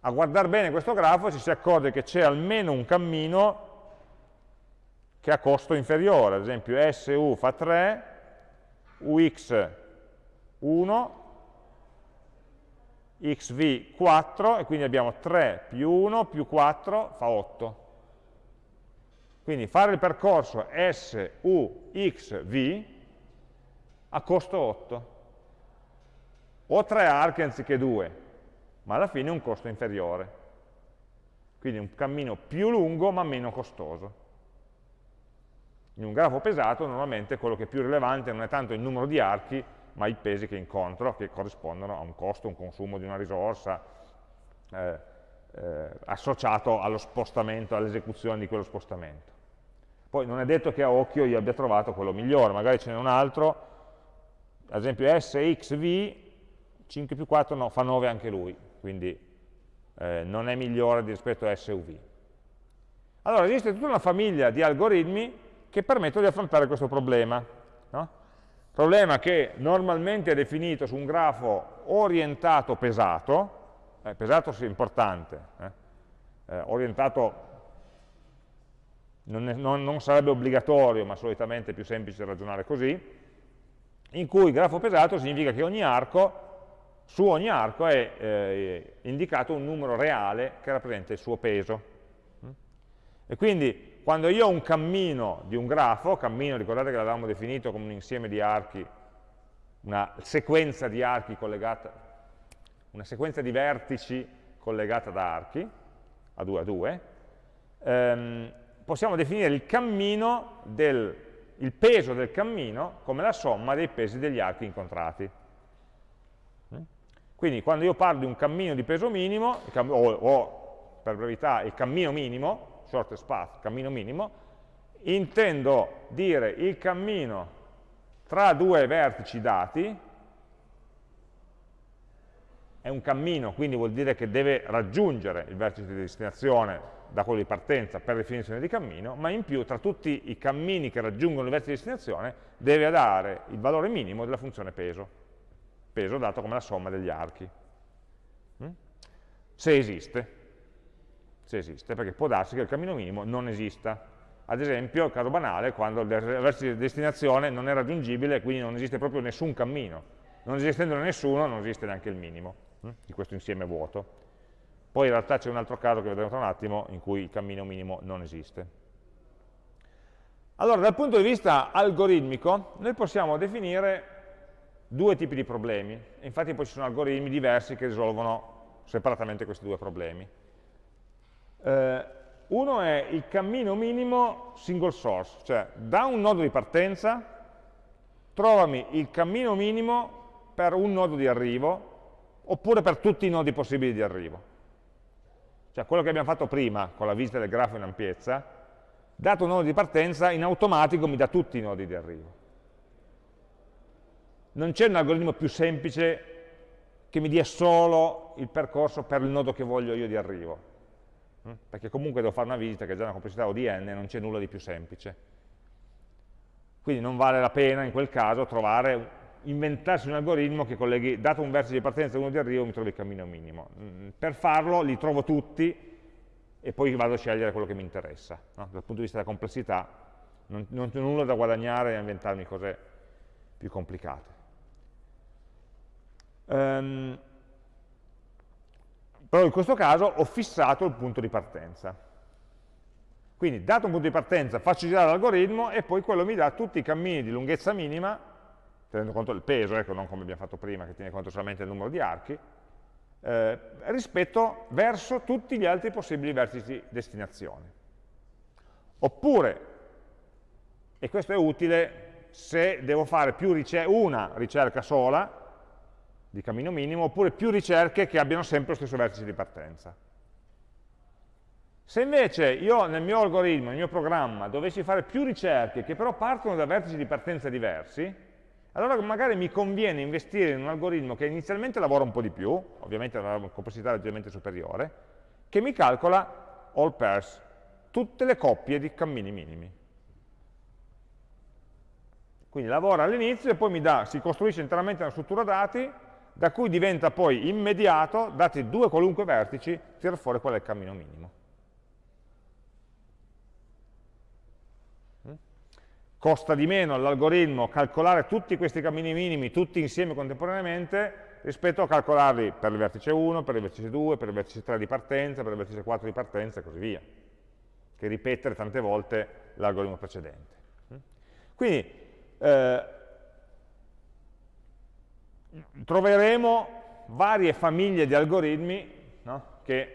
A guardare bene questo grafo ci si accorge che c'è almeno un cammino che ha costo inferiore, ad esempio SU fa 3, UX 1, XV 4, e quindi abbiamo 3 più 1 più 4 fa 8. Quindi fare il percorso S, U, X, V a costo 8. Ho tre archi anziché due, ma alla fine un costo inferiore. Quindi un cammino più lungo ma meno costoso. In un grafo pesato normalmente quello che è più rilevante non è tanto il numero di archi, ma i pesi che incontro, che corrispondono a un costo, un consumo di una risorsa eh, eh, associato allo spostamento, all'esecuzione di quello spostamento. Poi non è detto che a occhio io abbia trovato quello migliore, magari ce n'è un altro, ad esempio SXV, 5 più 4 no, fa 9 anche lui, quindi eh, non è migliore rispetto a SUV. Allora esiste tutta una famiglia di algoritmi che permettono di affrontare questo problema. No? Problema che normalmente è definito su un grafo orientato pesato, eh, pesato sì, importante, eh? Eh, orientato non, è, non, non sarebbe obbligatorio, ma solitamente è più semplice ragionare così, in cui grafo pesato significa che ogni arco, su ogni arco è eh, indicato un numero reale che rappresenta il suo peso. E quindi quando io ho un cammino di un grafo, cammino ricordate che l'avevamo definito come un insieme di archi, una sequenza di archi collegata, una sequenza di vertici collegata da archi, a 2 a 2, ehm, possiamo definire il cammino del, il peso del cammino come la somma dei pesi degli archi incontrati. Mm? Quindi quando io parlo di un cammino di peso minimo, o, o per brevità il cammino minimo, shortest path, cammino minimo, intendo dire il cammino tra due vertici dati, è un cammino, quindi vuol dire che deve raggiungere il vertice di destinazione da quello di partenza per definizione di cammino, ma in più tra tutti i cammini che raggiungono il vertice di destinazione deve dare il valore minimo della funzione peso, peso dato come la somma degli archi. Mm? Se esiste, se esiste, perché può darsi che il cammino minimo non esista. Ad esempio, il caso banale, quando il vertice destinazione non è raggiungibile quindi non esiste proprio nessun cammino. Non esistendone nessuno, non esiste neanche il minimo mm? di questo insieme vuoto. Poi in realtà c'è un altro caso che vedremo tra un attimo in cui il cammino minimo non esiste. Allora, dal punto di vista algoritmico, noi possiamo definire due tipi di problemi. Infatti poi ci sono algoritmi diversi che risolvono separatamente questi due problemi. Eh, uno è il cammino minimo single source, cioè da un nodo di partenza trovami il cammino minimo per un nodo di arrivo oppure per tutti i nodi possibili di arrivo. Cioè quello che abbiamo fatto prima con la visita del grafo in ampiezza, dato un nodo di partenza, in automatico mi dà tutti i nodi di arrivo. Non c'è un algoritmo più semplice che mi dia solo il percorso per il nodo che voglio io di arrivo. Mm? Perché comunque devo fare una visita che è già una complessità O di n, non c'è nulla di più semplice. Quindi non vale la pena in quel caso trovare, inventarsi un algoritmo che colleghi, dato un vertice di partenza e uno di arrivo, mi trovi il cammino minimo. Mm, per farlo li trovo tutti e poi vado a scegliere quello che mi interessa. No? Dal punto di vista della complessità non, non c'è nulla da guadagnare a inventarmi cose più complicate. Um, però in questo caso ho fissato il punto di partenza. Quindi, dato un punto di partenza, faccio girare l'algoritmo e poi quello mi dà tutti i cammini di lunghezza minima, tenendo conto del peso, ecco, non come abbiamo fatto prima, che tiene conto solamente del numero di archi, eh, rispetto verso tutti gli altri possibili vertici destinazione. Oppure, e questo è utile se devo fare ricer una ricerca sola di cammino minimo, oppure più ricerche che abbiano sempre lo stesso vertice di partenza. Se invece io nel mio algoritmo, nel mio programma, dovessi fare più ricerche che però partono da vertici di partenza diversi, allora magari mi conviene investire in un algoritmo che inizialmente lavora un po' di più, ovviamente ha una complessità leggermente superiore, che mi calcola all pairs, tutte le coppie di cammini minimi. Quindi lavora all'inizio e poi mi dà, si costruisce interamente una struttura dati da cui diventa poi immediato, dati due qualunque vertici, tirare fuori qual è il cammino minimo. costa di meno all'algoritmo calcolare tutti questi cammini minimi, tutti insieme contemporaneamente, rispetto a calcolarli per il vertice 1, per il vertice 2, per il vertice 3 di partenza, per il vertice 4 di partenza e così via, che ripetere tante volte l'algoritmo precedente. Quindi eh, troveremo varie famiglie di algoritmi no, che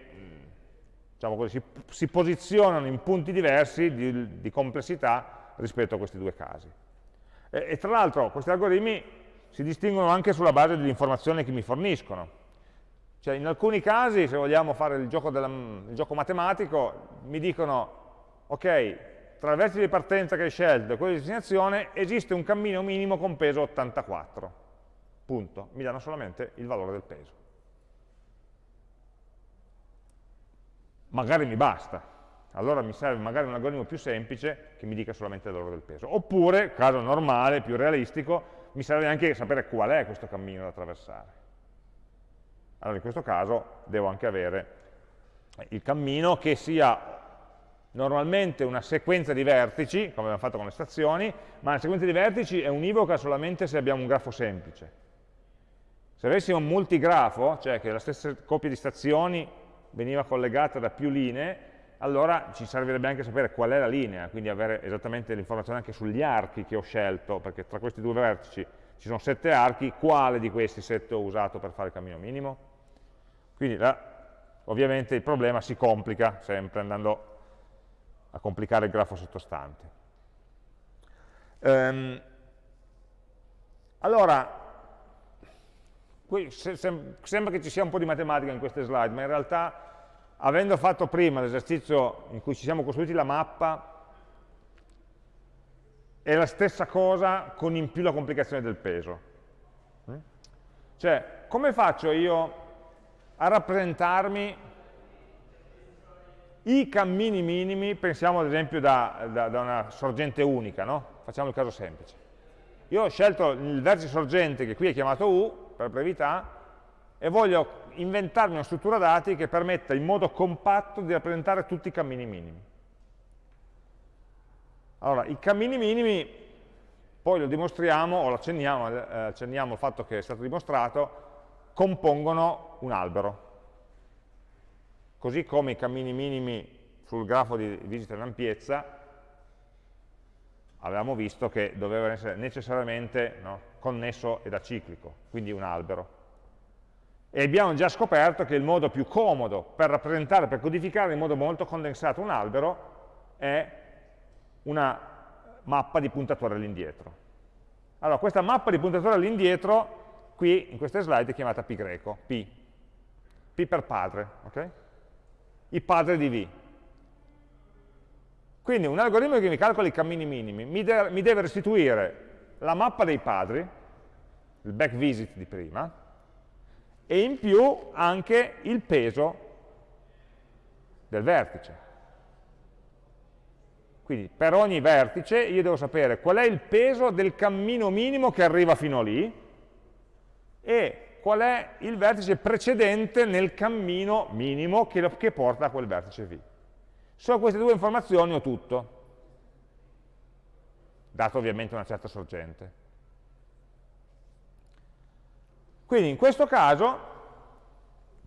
diciamo così, si, si, posizionano in punti diversi di, di complessità rispetto a questi due casi. E, e tra l'altro questi algoritmi si distinguono anche sulla base delle informazioni che mi forniscono. Cioè in alcuni casi, se vogliamo fare il gioco, della, il gioco matematico, mi dicono, ok, tra il vertice di partenza che hai scelto e quello di destinazione esiste un cammino minimo con peso 84. Punto. Mi danno solamente il valore del peso. Magari mi basta, allora mi serve magari un algoritmo più semplice che mi dica solamente il valore del peso. Oppure, caso normale, più realistico, mi serve anche sapere qual è questo cammino da attraversare. Allora in questo caso devo anche avere il cammino che sia normalmente una sequenza di vertici, come abbiamo fatto con le stazioni, ma la sequenza di vertici è univoca solamente se abbiamo un grafo semplice. Se avessimo un multigrafo, cioè che la stessa coppia di stazioni veniva collegata da più linee, allora ci servirebbe anche sapere qual è la linea, quindi avere esattamente l'informazione anche sugli archi che ho scelto, perché tra questi due vertici ci sono sette archi, quale di questi sette ho usato per fare il cammino minimo? Quindi là, ovviamente il problema si complica sempre andando a complicare il grafo sottostante. Ehm, allora, qui se, se, sembra che ci sia un po' di matematica in queste slide, ma in realtà avendo fatto prima l'esercizio in cui ci siamo costruiti la mappa, è la stessa cosa con in più la complicazione del peso. Mm? Cioè, come faccio io a rappresentarmi i cammini minimi, pensiamo ad esempio da, da, da una sorgente unica, no? facciamo il caso semplice. Io ho scelto il vertice sorgente che qui è chiamato U, per brevità, e voglio inventarmi una struttura dati che permetta in modo compatto di rappresentare tutti i cammini minimi. Allora, i cammini minimi, poi lo dimostriamo, o lo accenniamo, eh, accenniamo il fatto che è stato dimostrato, compongono un albero. Così come i cammini minimi sul grafo di visita in ampiezza, avevamo visto che dovevano essere necessariamente no, connesso ed aciclico, quindi un albero. E abbiamo già scoperto che il modo più comodo per rappresentare, per codificare in modo molto condensato un albero è una mappa di puntatore all'indietro. Allora, questa mappa di puntatore all'indietro, qui in queste slide è chiamata pi greco, P. P per padre, ok? I padri di V. Quindi un algoritmo che mi calcola i cammini minimi mi, de mi deve restituire la mappa dei padri, il back visit di prima, e in più anche il peso del vertice. Quindi per ogni vertice io devo sapere qual è il peso del cammino minimo che arriva fino lì e qual è il vertice precedente nel cammino minimo che, che porta a quel vertice V. Solo queste due informazioni ho tutto, dato ovviamente una certa sorgente. Quindi in questo caso,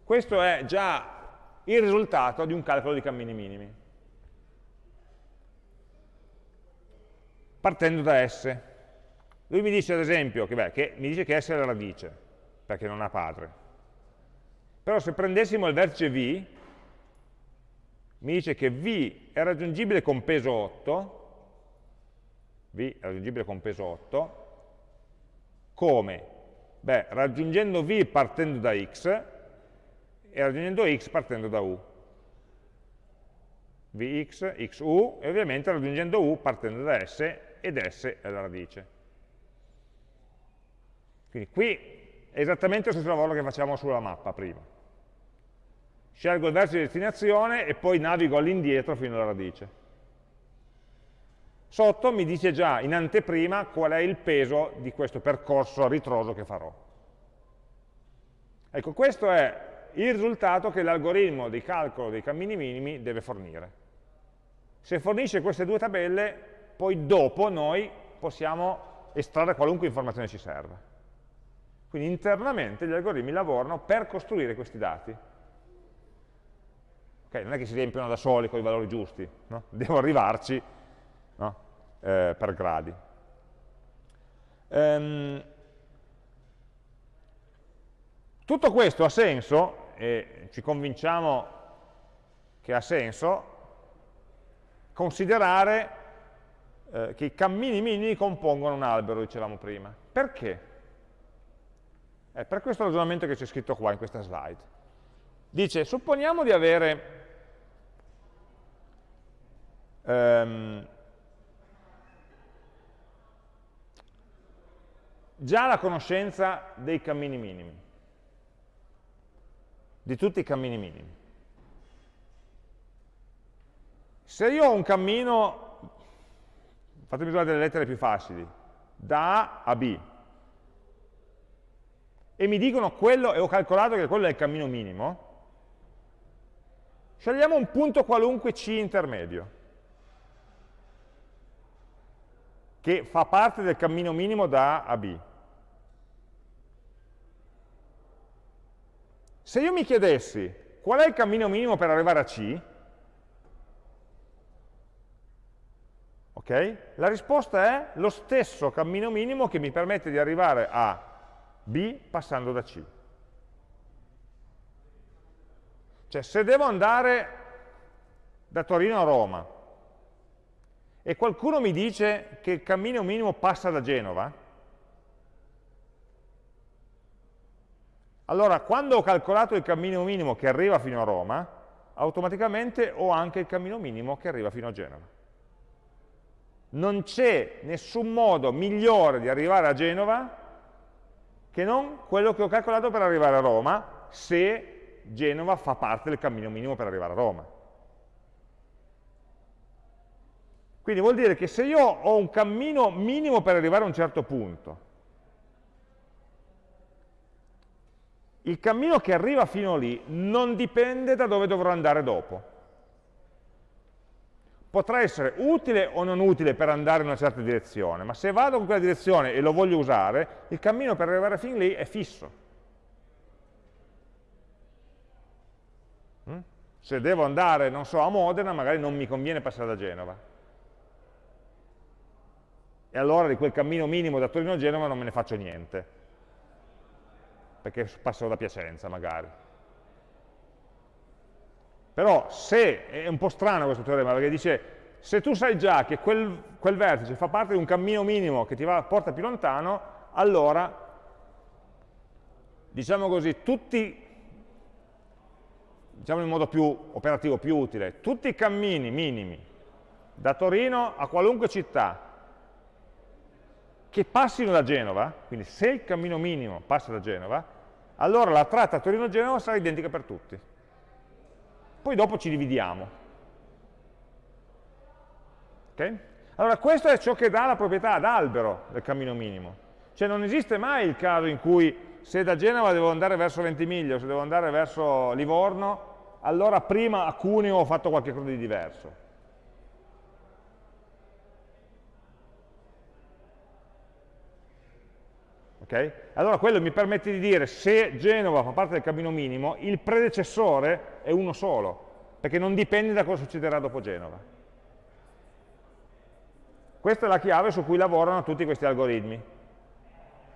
questo è già il risultato di un calcolo di cammini minimi. Partendo da S. Lui mi dice ad esempio che, beh, che, mi dice che S è la radice, perché non ha padre. Però se prendessimo il vertice V, mi dice che V è raggiungibile con peso 8, V è raggiungibile con peso 8, come? Beh, raggiungendo v partendo da x e raggiungendo x partendo da u. vx, xu e ovviamente raggiungendo u partendo da s ed s è la radice. Quindi qui è esattamente lo stesso lavoro che facciamo sulla mappa prima. Scelgo il vertice di destinazione e poi navigo all'indietro fino alla radice. Sotto mi dice già in anteprima qual è il peso di questo percorso ritroso che farò. Ecco, questo è il risultato che l'algoritmo di calcolo dei cammini minimi deve fornire. Se fornisce queste due tabelle, poi dopo noi possiamo estrarre qualunque informazione ci serva. Quindi internamente gli algoritmi lavorano per costruire questi dati. Okay, non è che si riempiono da soli con i valori giusti, no? devo arrivarci no? eh, per gradi. Um, tutto questo ha senso, e ci convinciamo che ha senso, considerare eh, che i cammini minimi compongono un albero, dicevamo prima. Perché? È per questo ragionamento che c'è scritto qua in questa slide. Dice, supponiamo di avere ehm, già la conoscenza dei cammini minimi, di tutti i cammini minimi. Se io ho un cammino, fatemi usare delle lettere più facili, da A a B, e mi dicono quello, e ho calcolato che quello è il cammino minimo, scegliamo un punto qualunque C intermedio. Che fa parte del cammino minimo da A a B. Se io mi chiedessi qual è il cammino minimo per arrivare a C, okay, la risposta è lo stesso cammino minimo che mi permette di arrivare a B passando da C. Cioè, se devo andare da Torino a Roma e qualcuno mi dice che il cammino minimo passa da Genova, allora quando ho calcolato il cammino minimo che arriva fino a Roma, automaticamente ho anche il cammino minimo che arriva fino a Genova. Non c'è nessun modo migliore di arrivare a Genova che non quello che ho calcolato per arrivare a Roma, se Genova fa parte del cammino minimo per arrivare a Roma. Quindi vuol dire che se io ho un cammino minimo per arrivare a un certo punto, il cammino che arriva fino lì non dipende da dove dovrò andare dopo. Potrà essere utile o non utile per andare in una certa direzione, ma se vado in quella direzione e lo voglio usare, il cammino per arrivare fin lì è fisso. Mm? Se devo andare, non so, a Modena, magari non mi conviene passare da Genova e allora di quel cammino minimo da Torino a Genova non me ne faccio niente, perché passano da Piacenza magari. Però se, è un po' strano questo teorema, perché dice, se tu sai già che quel, quel vertice fa parte di un cammino minimo che ti va, porta più lontano, allora, diciamo così, tutti, diciamo in modo più operativo, più utile, tutti i cammini minimi da Torino a qualunque città che passino da Genova, quindi se il cammino minimo passa da Genova, allora la tratta Torino-Genova sarà identica per tutti. Poi dopo ci dividiamo. Okay? Allora questo è ciò che dà la proprietà ad albero del cammino minimo. Cioè non esiste mai il caso in cui se da Genova devo andare verso Ventimiglia se devo andare verso Livorno, allora prima a Cuneo ho fatto qualcosa di diverso. Okay? Allora quello mi permette di dire se Genova fa parte del cammino minimo, il predecessore è uno solo, perché non dipende da cosa succederà dopo Genova. Questa è la chiave su cui lavorano tutti questi algoritmi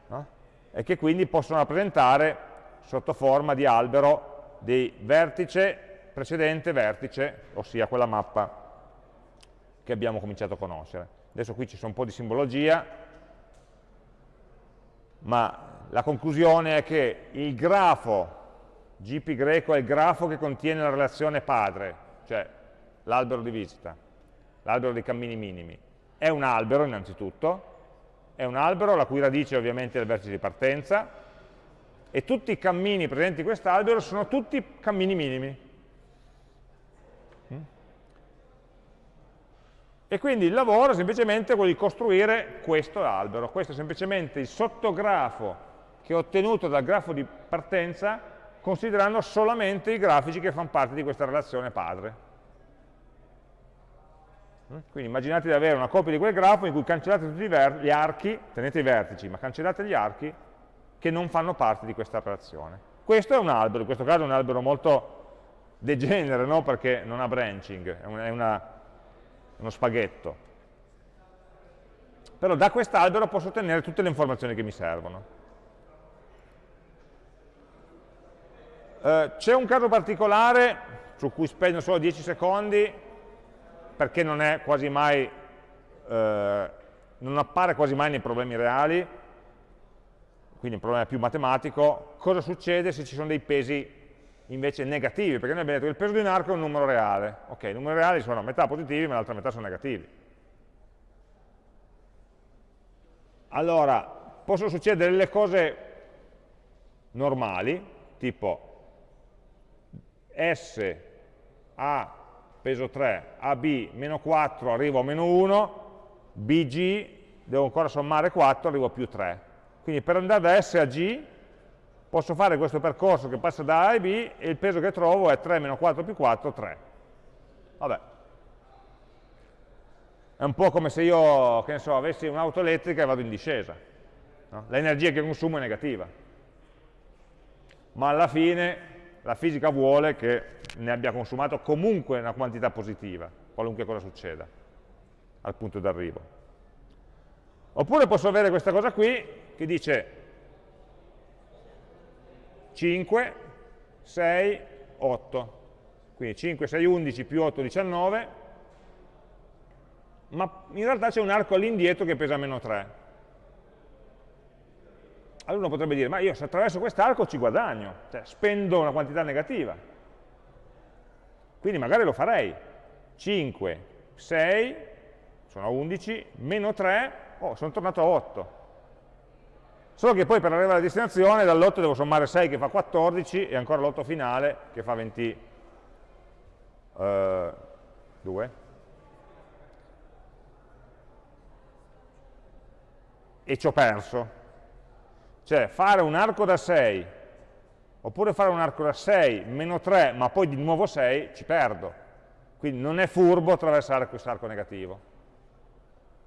no? e che quindi possono rappresentare sotto forma di albero di vertice precedente vertice, ossia quella mappa che abbiamo cominciato a conoscere. Adesso qui ci sono un po' di simbologia, ma la conclusione è che il grafo, GP greco è il grafo che contiene la relazione padre, cioè l'albero di visita, l'albero dei cammini minimi. È un albero innanzitutto, è un albero la cui radice ovviamente è il vertice di partenza, e tutti i cammini presenti in quest'albero sono tutti cammini minimi. E quindi il lavoro è semplicemente quello di costruire questo albero. Questo è semplicemente il sottografo che ho ottenuto dal grafo di partenza considerando solamente i grafici che fanno parte di questa relazione padre. Mm? Quindi immaginate di avere una copia di quel grafo in cui cancellate tutti gli archi, tenete i vertici, ma cancellate gli archi che non fanno parte di questa relazione. Questo è un albero, in questo caso è un albero molto degenere, no? perché non ha branching, è una uno spaghetto. Però da quest'albero posso ottenere tutte le informazioni che mi servono. Eh, C'è un caso particolare su cui spendo solo 10 secondi perché non è quasi mai, eh, non appare quasi mai nei problemi reali, quindi un problema più matematico, cosa succede se ci sono dei pesi invece negativi, perché noi abbiamo detto che il peso di un arco è un numero reale. Ok, i numeri reali sono metà positivi, ma l'altra metà sono negativi. Allora, possono succedere delle cose normali, tipo S a peso 3, AB meno 4 arrivo a meno 1, BG devo ancora sommare 4, arrivo a più 3. Quindi per andare da S a G posso fare questo percorso che passa da A e B e il peso che trovo è 3 meno 4 più 4, 3. Vabbè. È un po' come se io, che ne so, avessi un'auto elettrica e vado in discesa. No? L'energia che consumo è negativa. Ma alla fine la fisica vuole che ne abbia consumato comunque una quantità positiva, qualunque cosa succeda, al punto d'arrivo. Oppure posso avere questa cosa qui, che dice 5, 6, 8. Quindi 5, 6, 11 più 8, 19, ma in realtà c'è un arco all'indietro che pesa meno 3. Allora uno potrebbe dire, ma io se attraverso quest'arco ci guadagno, cioè spendo una quantità negativa. Quindi magari lo farei. 5, 6, sono 11, meno 3, oh, sono tornato a 8 Solo che poi per arrivare alla destinazione dall'8 devo sommare 6 che fa 14 e ancora l'8 finale che fa 22. Uh, e ci ho perso. Cioè fare un arco da 6 oppure fare un arco da 6 meno 3 ma poi di nuovo 6 ci perdo. Quindi non è furbo attraversare questo arco negativo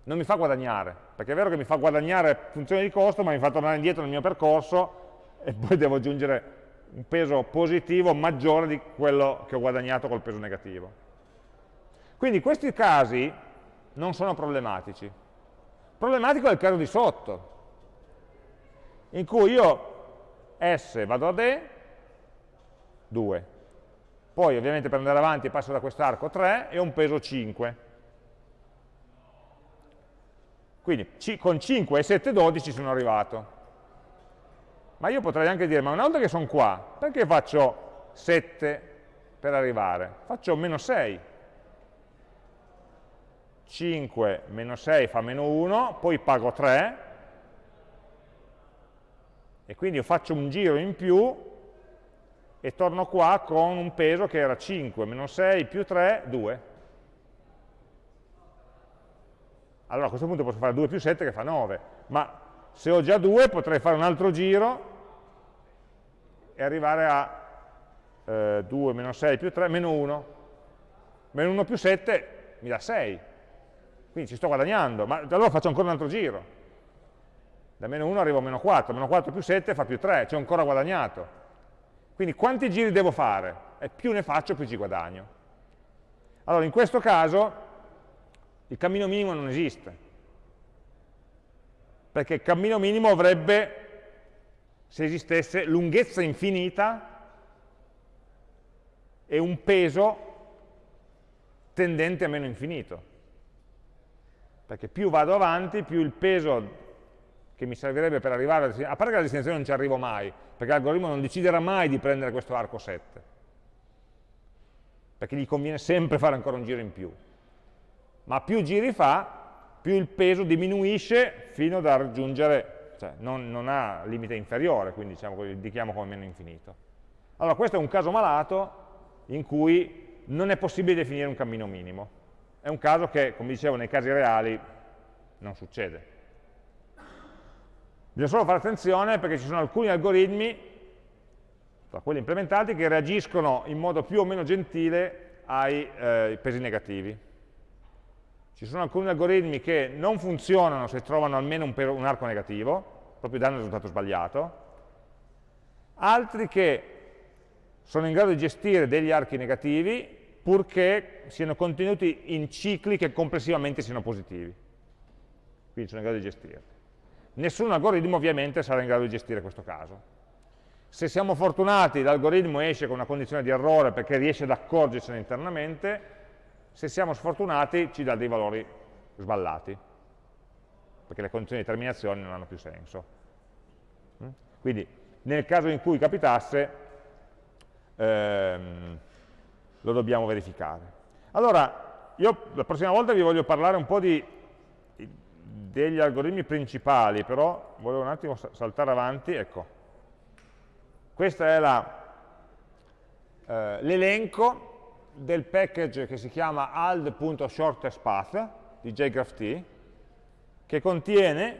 non mi fa guadagnare, perché è vero che mi fa guadagnare funzione di costo, ma mi fa tornare indietro nel mio percorso e poi devo aggiungere un peso positivo maggiore di quello che ho guadagnato col peso negativo. Quindi questi casi non sono problematici. Problematico è il caso di sotto, in cui io S vado ad E, 2. Poi ovviamente per andare avanti passo da quest'arco 3 e ho un peso 5. Quindi con 5 e 7, 12 sono arrivato. Ma io potrei anche dire, ma una volta che sono qua, perché faccio 7 per arrivare? Faccio meno 6. 5 meno 6 fa meno 1, poi pago 3, e quindi io faccio un giro in più e torno qua con un peso che era 5 meno 6 più 3, 2. Allora a questo punto posso fare 2 più 7 che fa 9, ma se ho già 2 potrei fare un altro giro e arrivare a eh, 2 meno 6 più 3, meno 1. Meno 1 più 7 mi dà 6. Quindi ci sto guadagnando, ma allora faccio ancora un altro giro. Da meno 1 arrivo a meno 4, meno 4 più 7 fa più 3, ci ho ancora guadagnato. Quindi quanti giri devo fare? E più ne faccio, più ci guadagno. Allora, in questo caso, il cammino minimo non esiste. Perché il cammino minimo avrebbe, se esistesse, lunghezza infinita e un peso tendente a meno infinito. Perché più vado avanti, più il peso che mi servirebbe per arrivare alla a parte che alla destinazione non ci arrivo mai, perché l'algoritmo non deciderà mai di prendere questo arco 7, perché gli conviene sempre fare ancora un giro in più. Ma più giri fa, più il peso diminuisce fino da raggiungere, cioè non, non ha limite inferiore, quindi diciamo, indichiamo come meno infinito. Allora questo è un caso malato in cui non è possibile definire un cammino minimo. È un caso che, come dicevo, nei casi reali non succede. Bisogna solo fare attenzione perché ci sono alcuni algoritmi, tra quelli implementati, che reagiscono in modo più o meno gentile ai eh, pesi negativi. Ci sono alcuni algoritmi che non funzionano se trovano almeno un, un arco negativo, proprio danno il risultato sbagliato, altri che sono in grado di gestire degli archi negativi purché siano contenuti in cicli che complessivamente siano positivi. Quindi sono in grado di gestirli. Nessun algoritmo ovviamente sarà in grado di gestire questo caso. Se siamo fortunati l'algoritmo esce con una condizione di errore perché riesce ad accorgersene internamente, se siamo sfortunati ci dà dei valori sballati, perché le condizioni di terminazione non hanno più senso. Mm? Quindi nel caso in cui capitasse ehm, lo dobbiamo verificare. Allora, io la prossima volta vi voglio parlare un po' di degli algoritmi principali, però volevo un attimo saltare avanti, ecco. Questo è eh, l'elenco del package che si chiama ald.shortestPath di JGraphT, che contiene,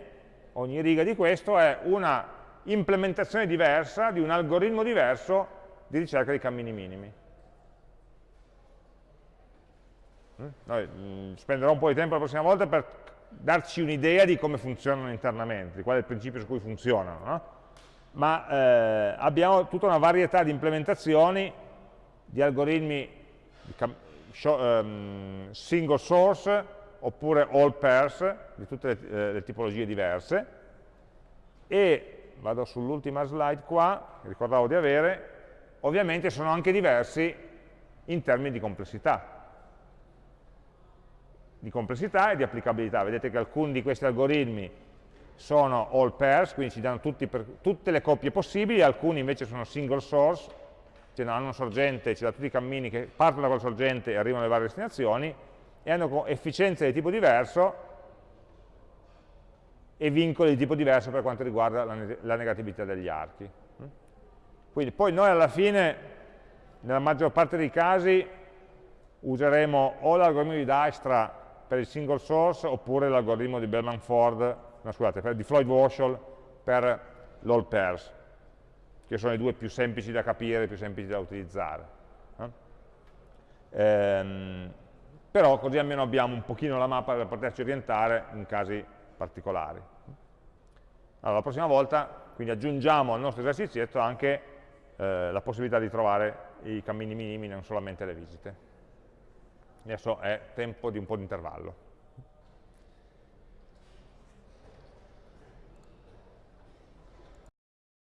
ogni riga di questo è una implementazione diversa di un algoritmo diverso di ricerca di cammini minimi. Mm? Noi, mm, spenderò un po' di tempo la prossima volta per darci un'idea di come funzionano internamente, di qual è il principio su cui funzionano, no? ma eh, abbiamo tutta una varietà di implementazioni di algoritmi single source oppure all pairs di tutte le, eh, le tipologie diverse. E vado sull'ultima slide qua, ricordavo di avere, ovviamente sono anche diversi in termini di complessità. Di complessità e di applicabilità. Vedete che alcuni di questi algoritmi sono all pairs, quindi ci danno per, tutte le coppie possibili, alcuni invece sono single source, cioè hanno una sorgente, ci dà tutti i cammini che partono da quella sorgente e arrivano alle varie destinazioni, e hanno efficienze di tipo diverso e vincoli di tipo diverso per quanto riguarda la, la negatività degli archi. Quindi poi noi alla fine, nella maggior parte dei casi, useremo o l'algoritmo di Dijkstra per il single source oppure l'algoritmo di Bellman-Ford, no, scusate, per, di Floyd-Warshall per l'all pairs, che sono i due più semplici da capire, più semplici da utilizzare. Eh? Ehm, però così almeno abbiamo un pochino la mappa per poterci orientare in casi particolari. Allora, la prossima volta, quindi aggiungiamo al nostro esercizietto anche eh, la possibilità di trovare i cammini minimi, non solamente le visite. Adesso è tempo di un po' di intervallo.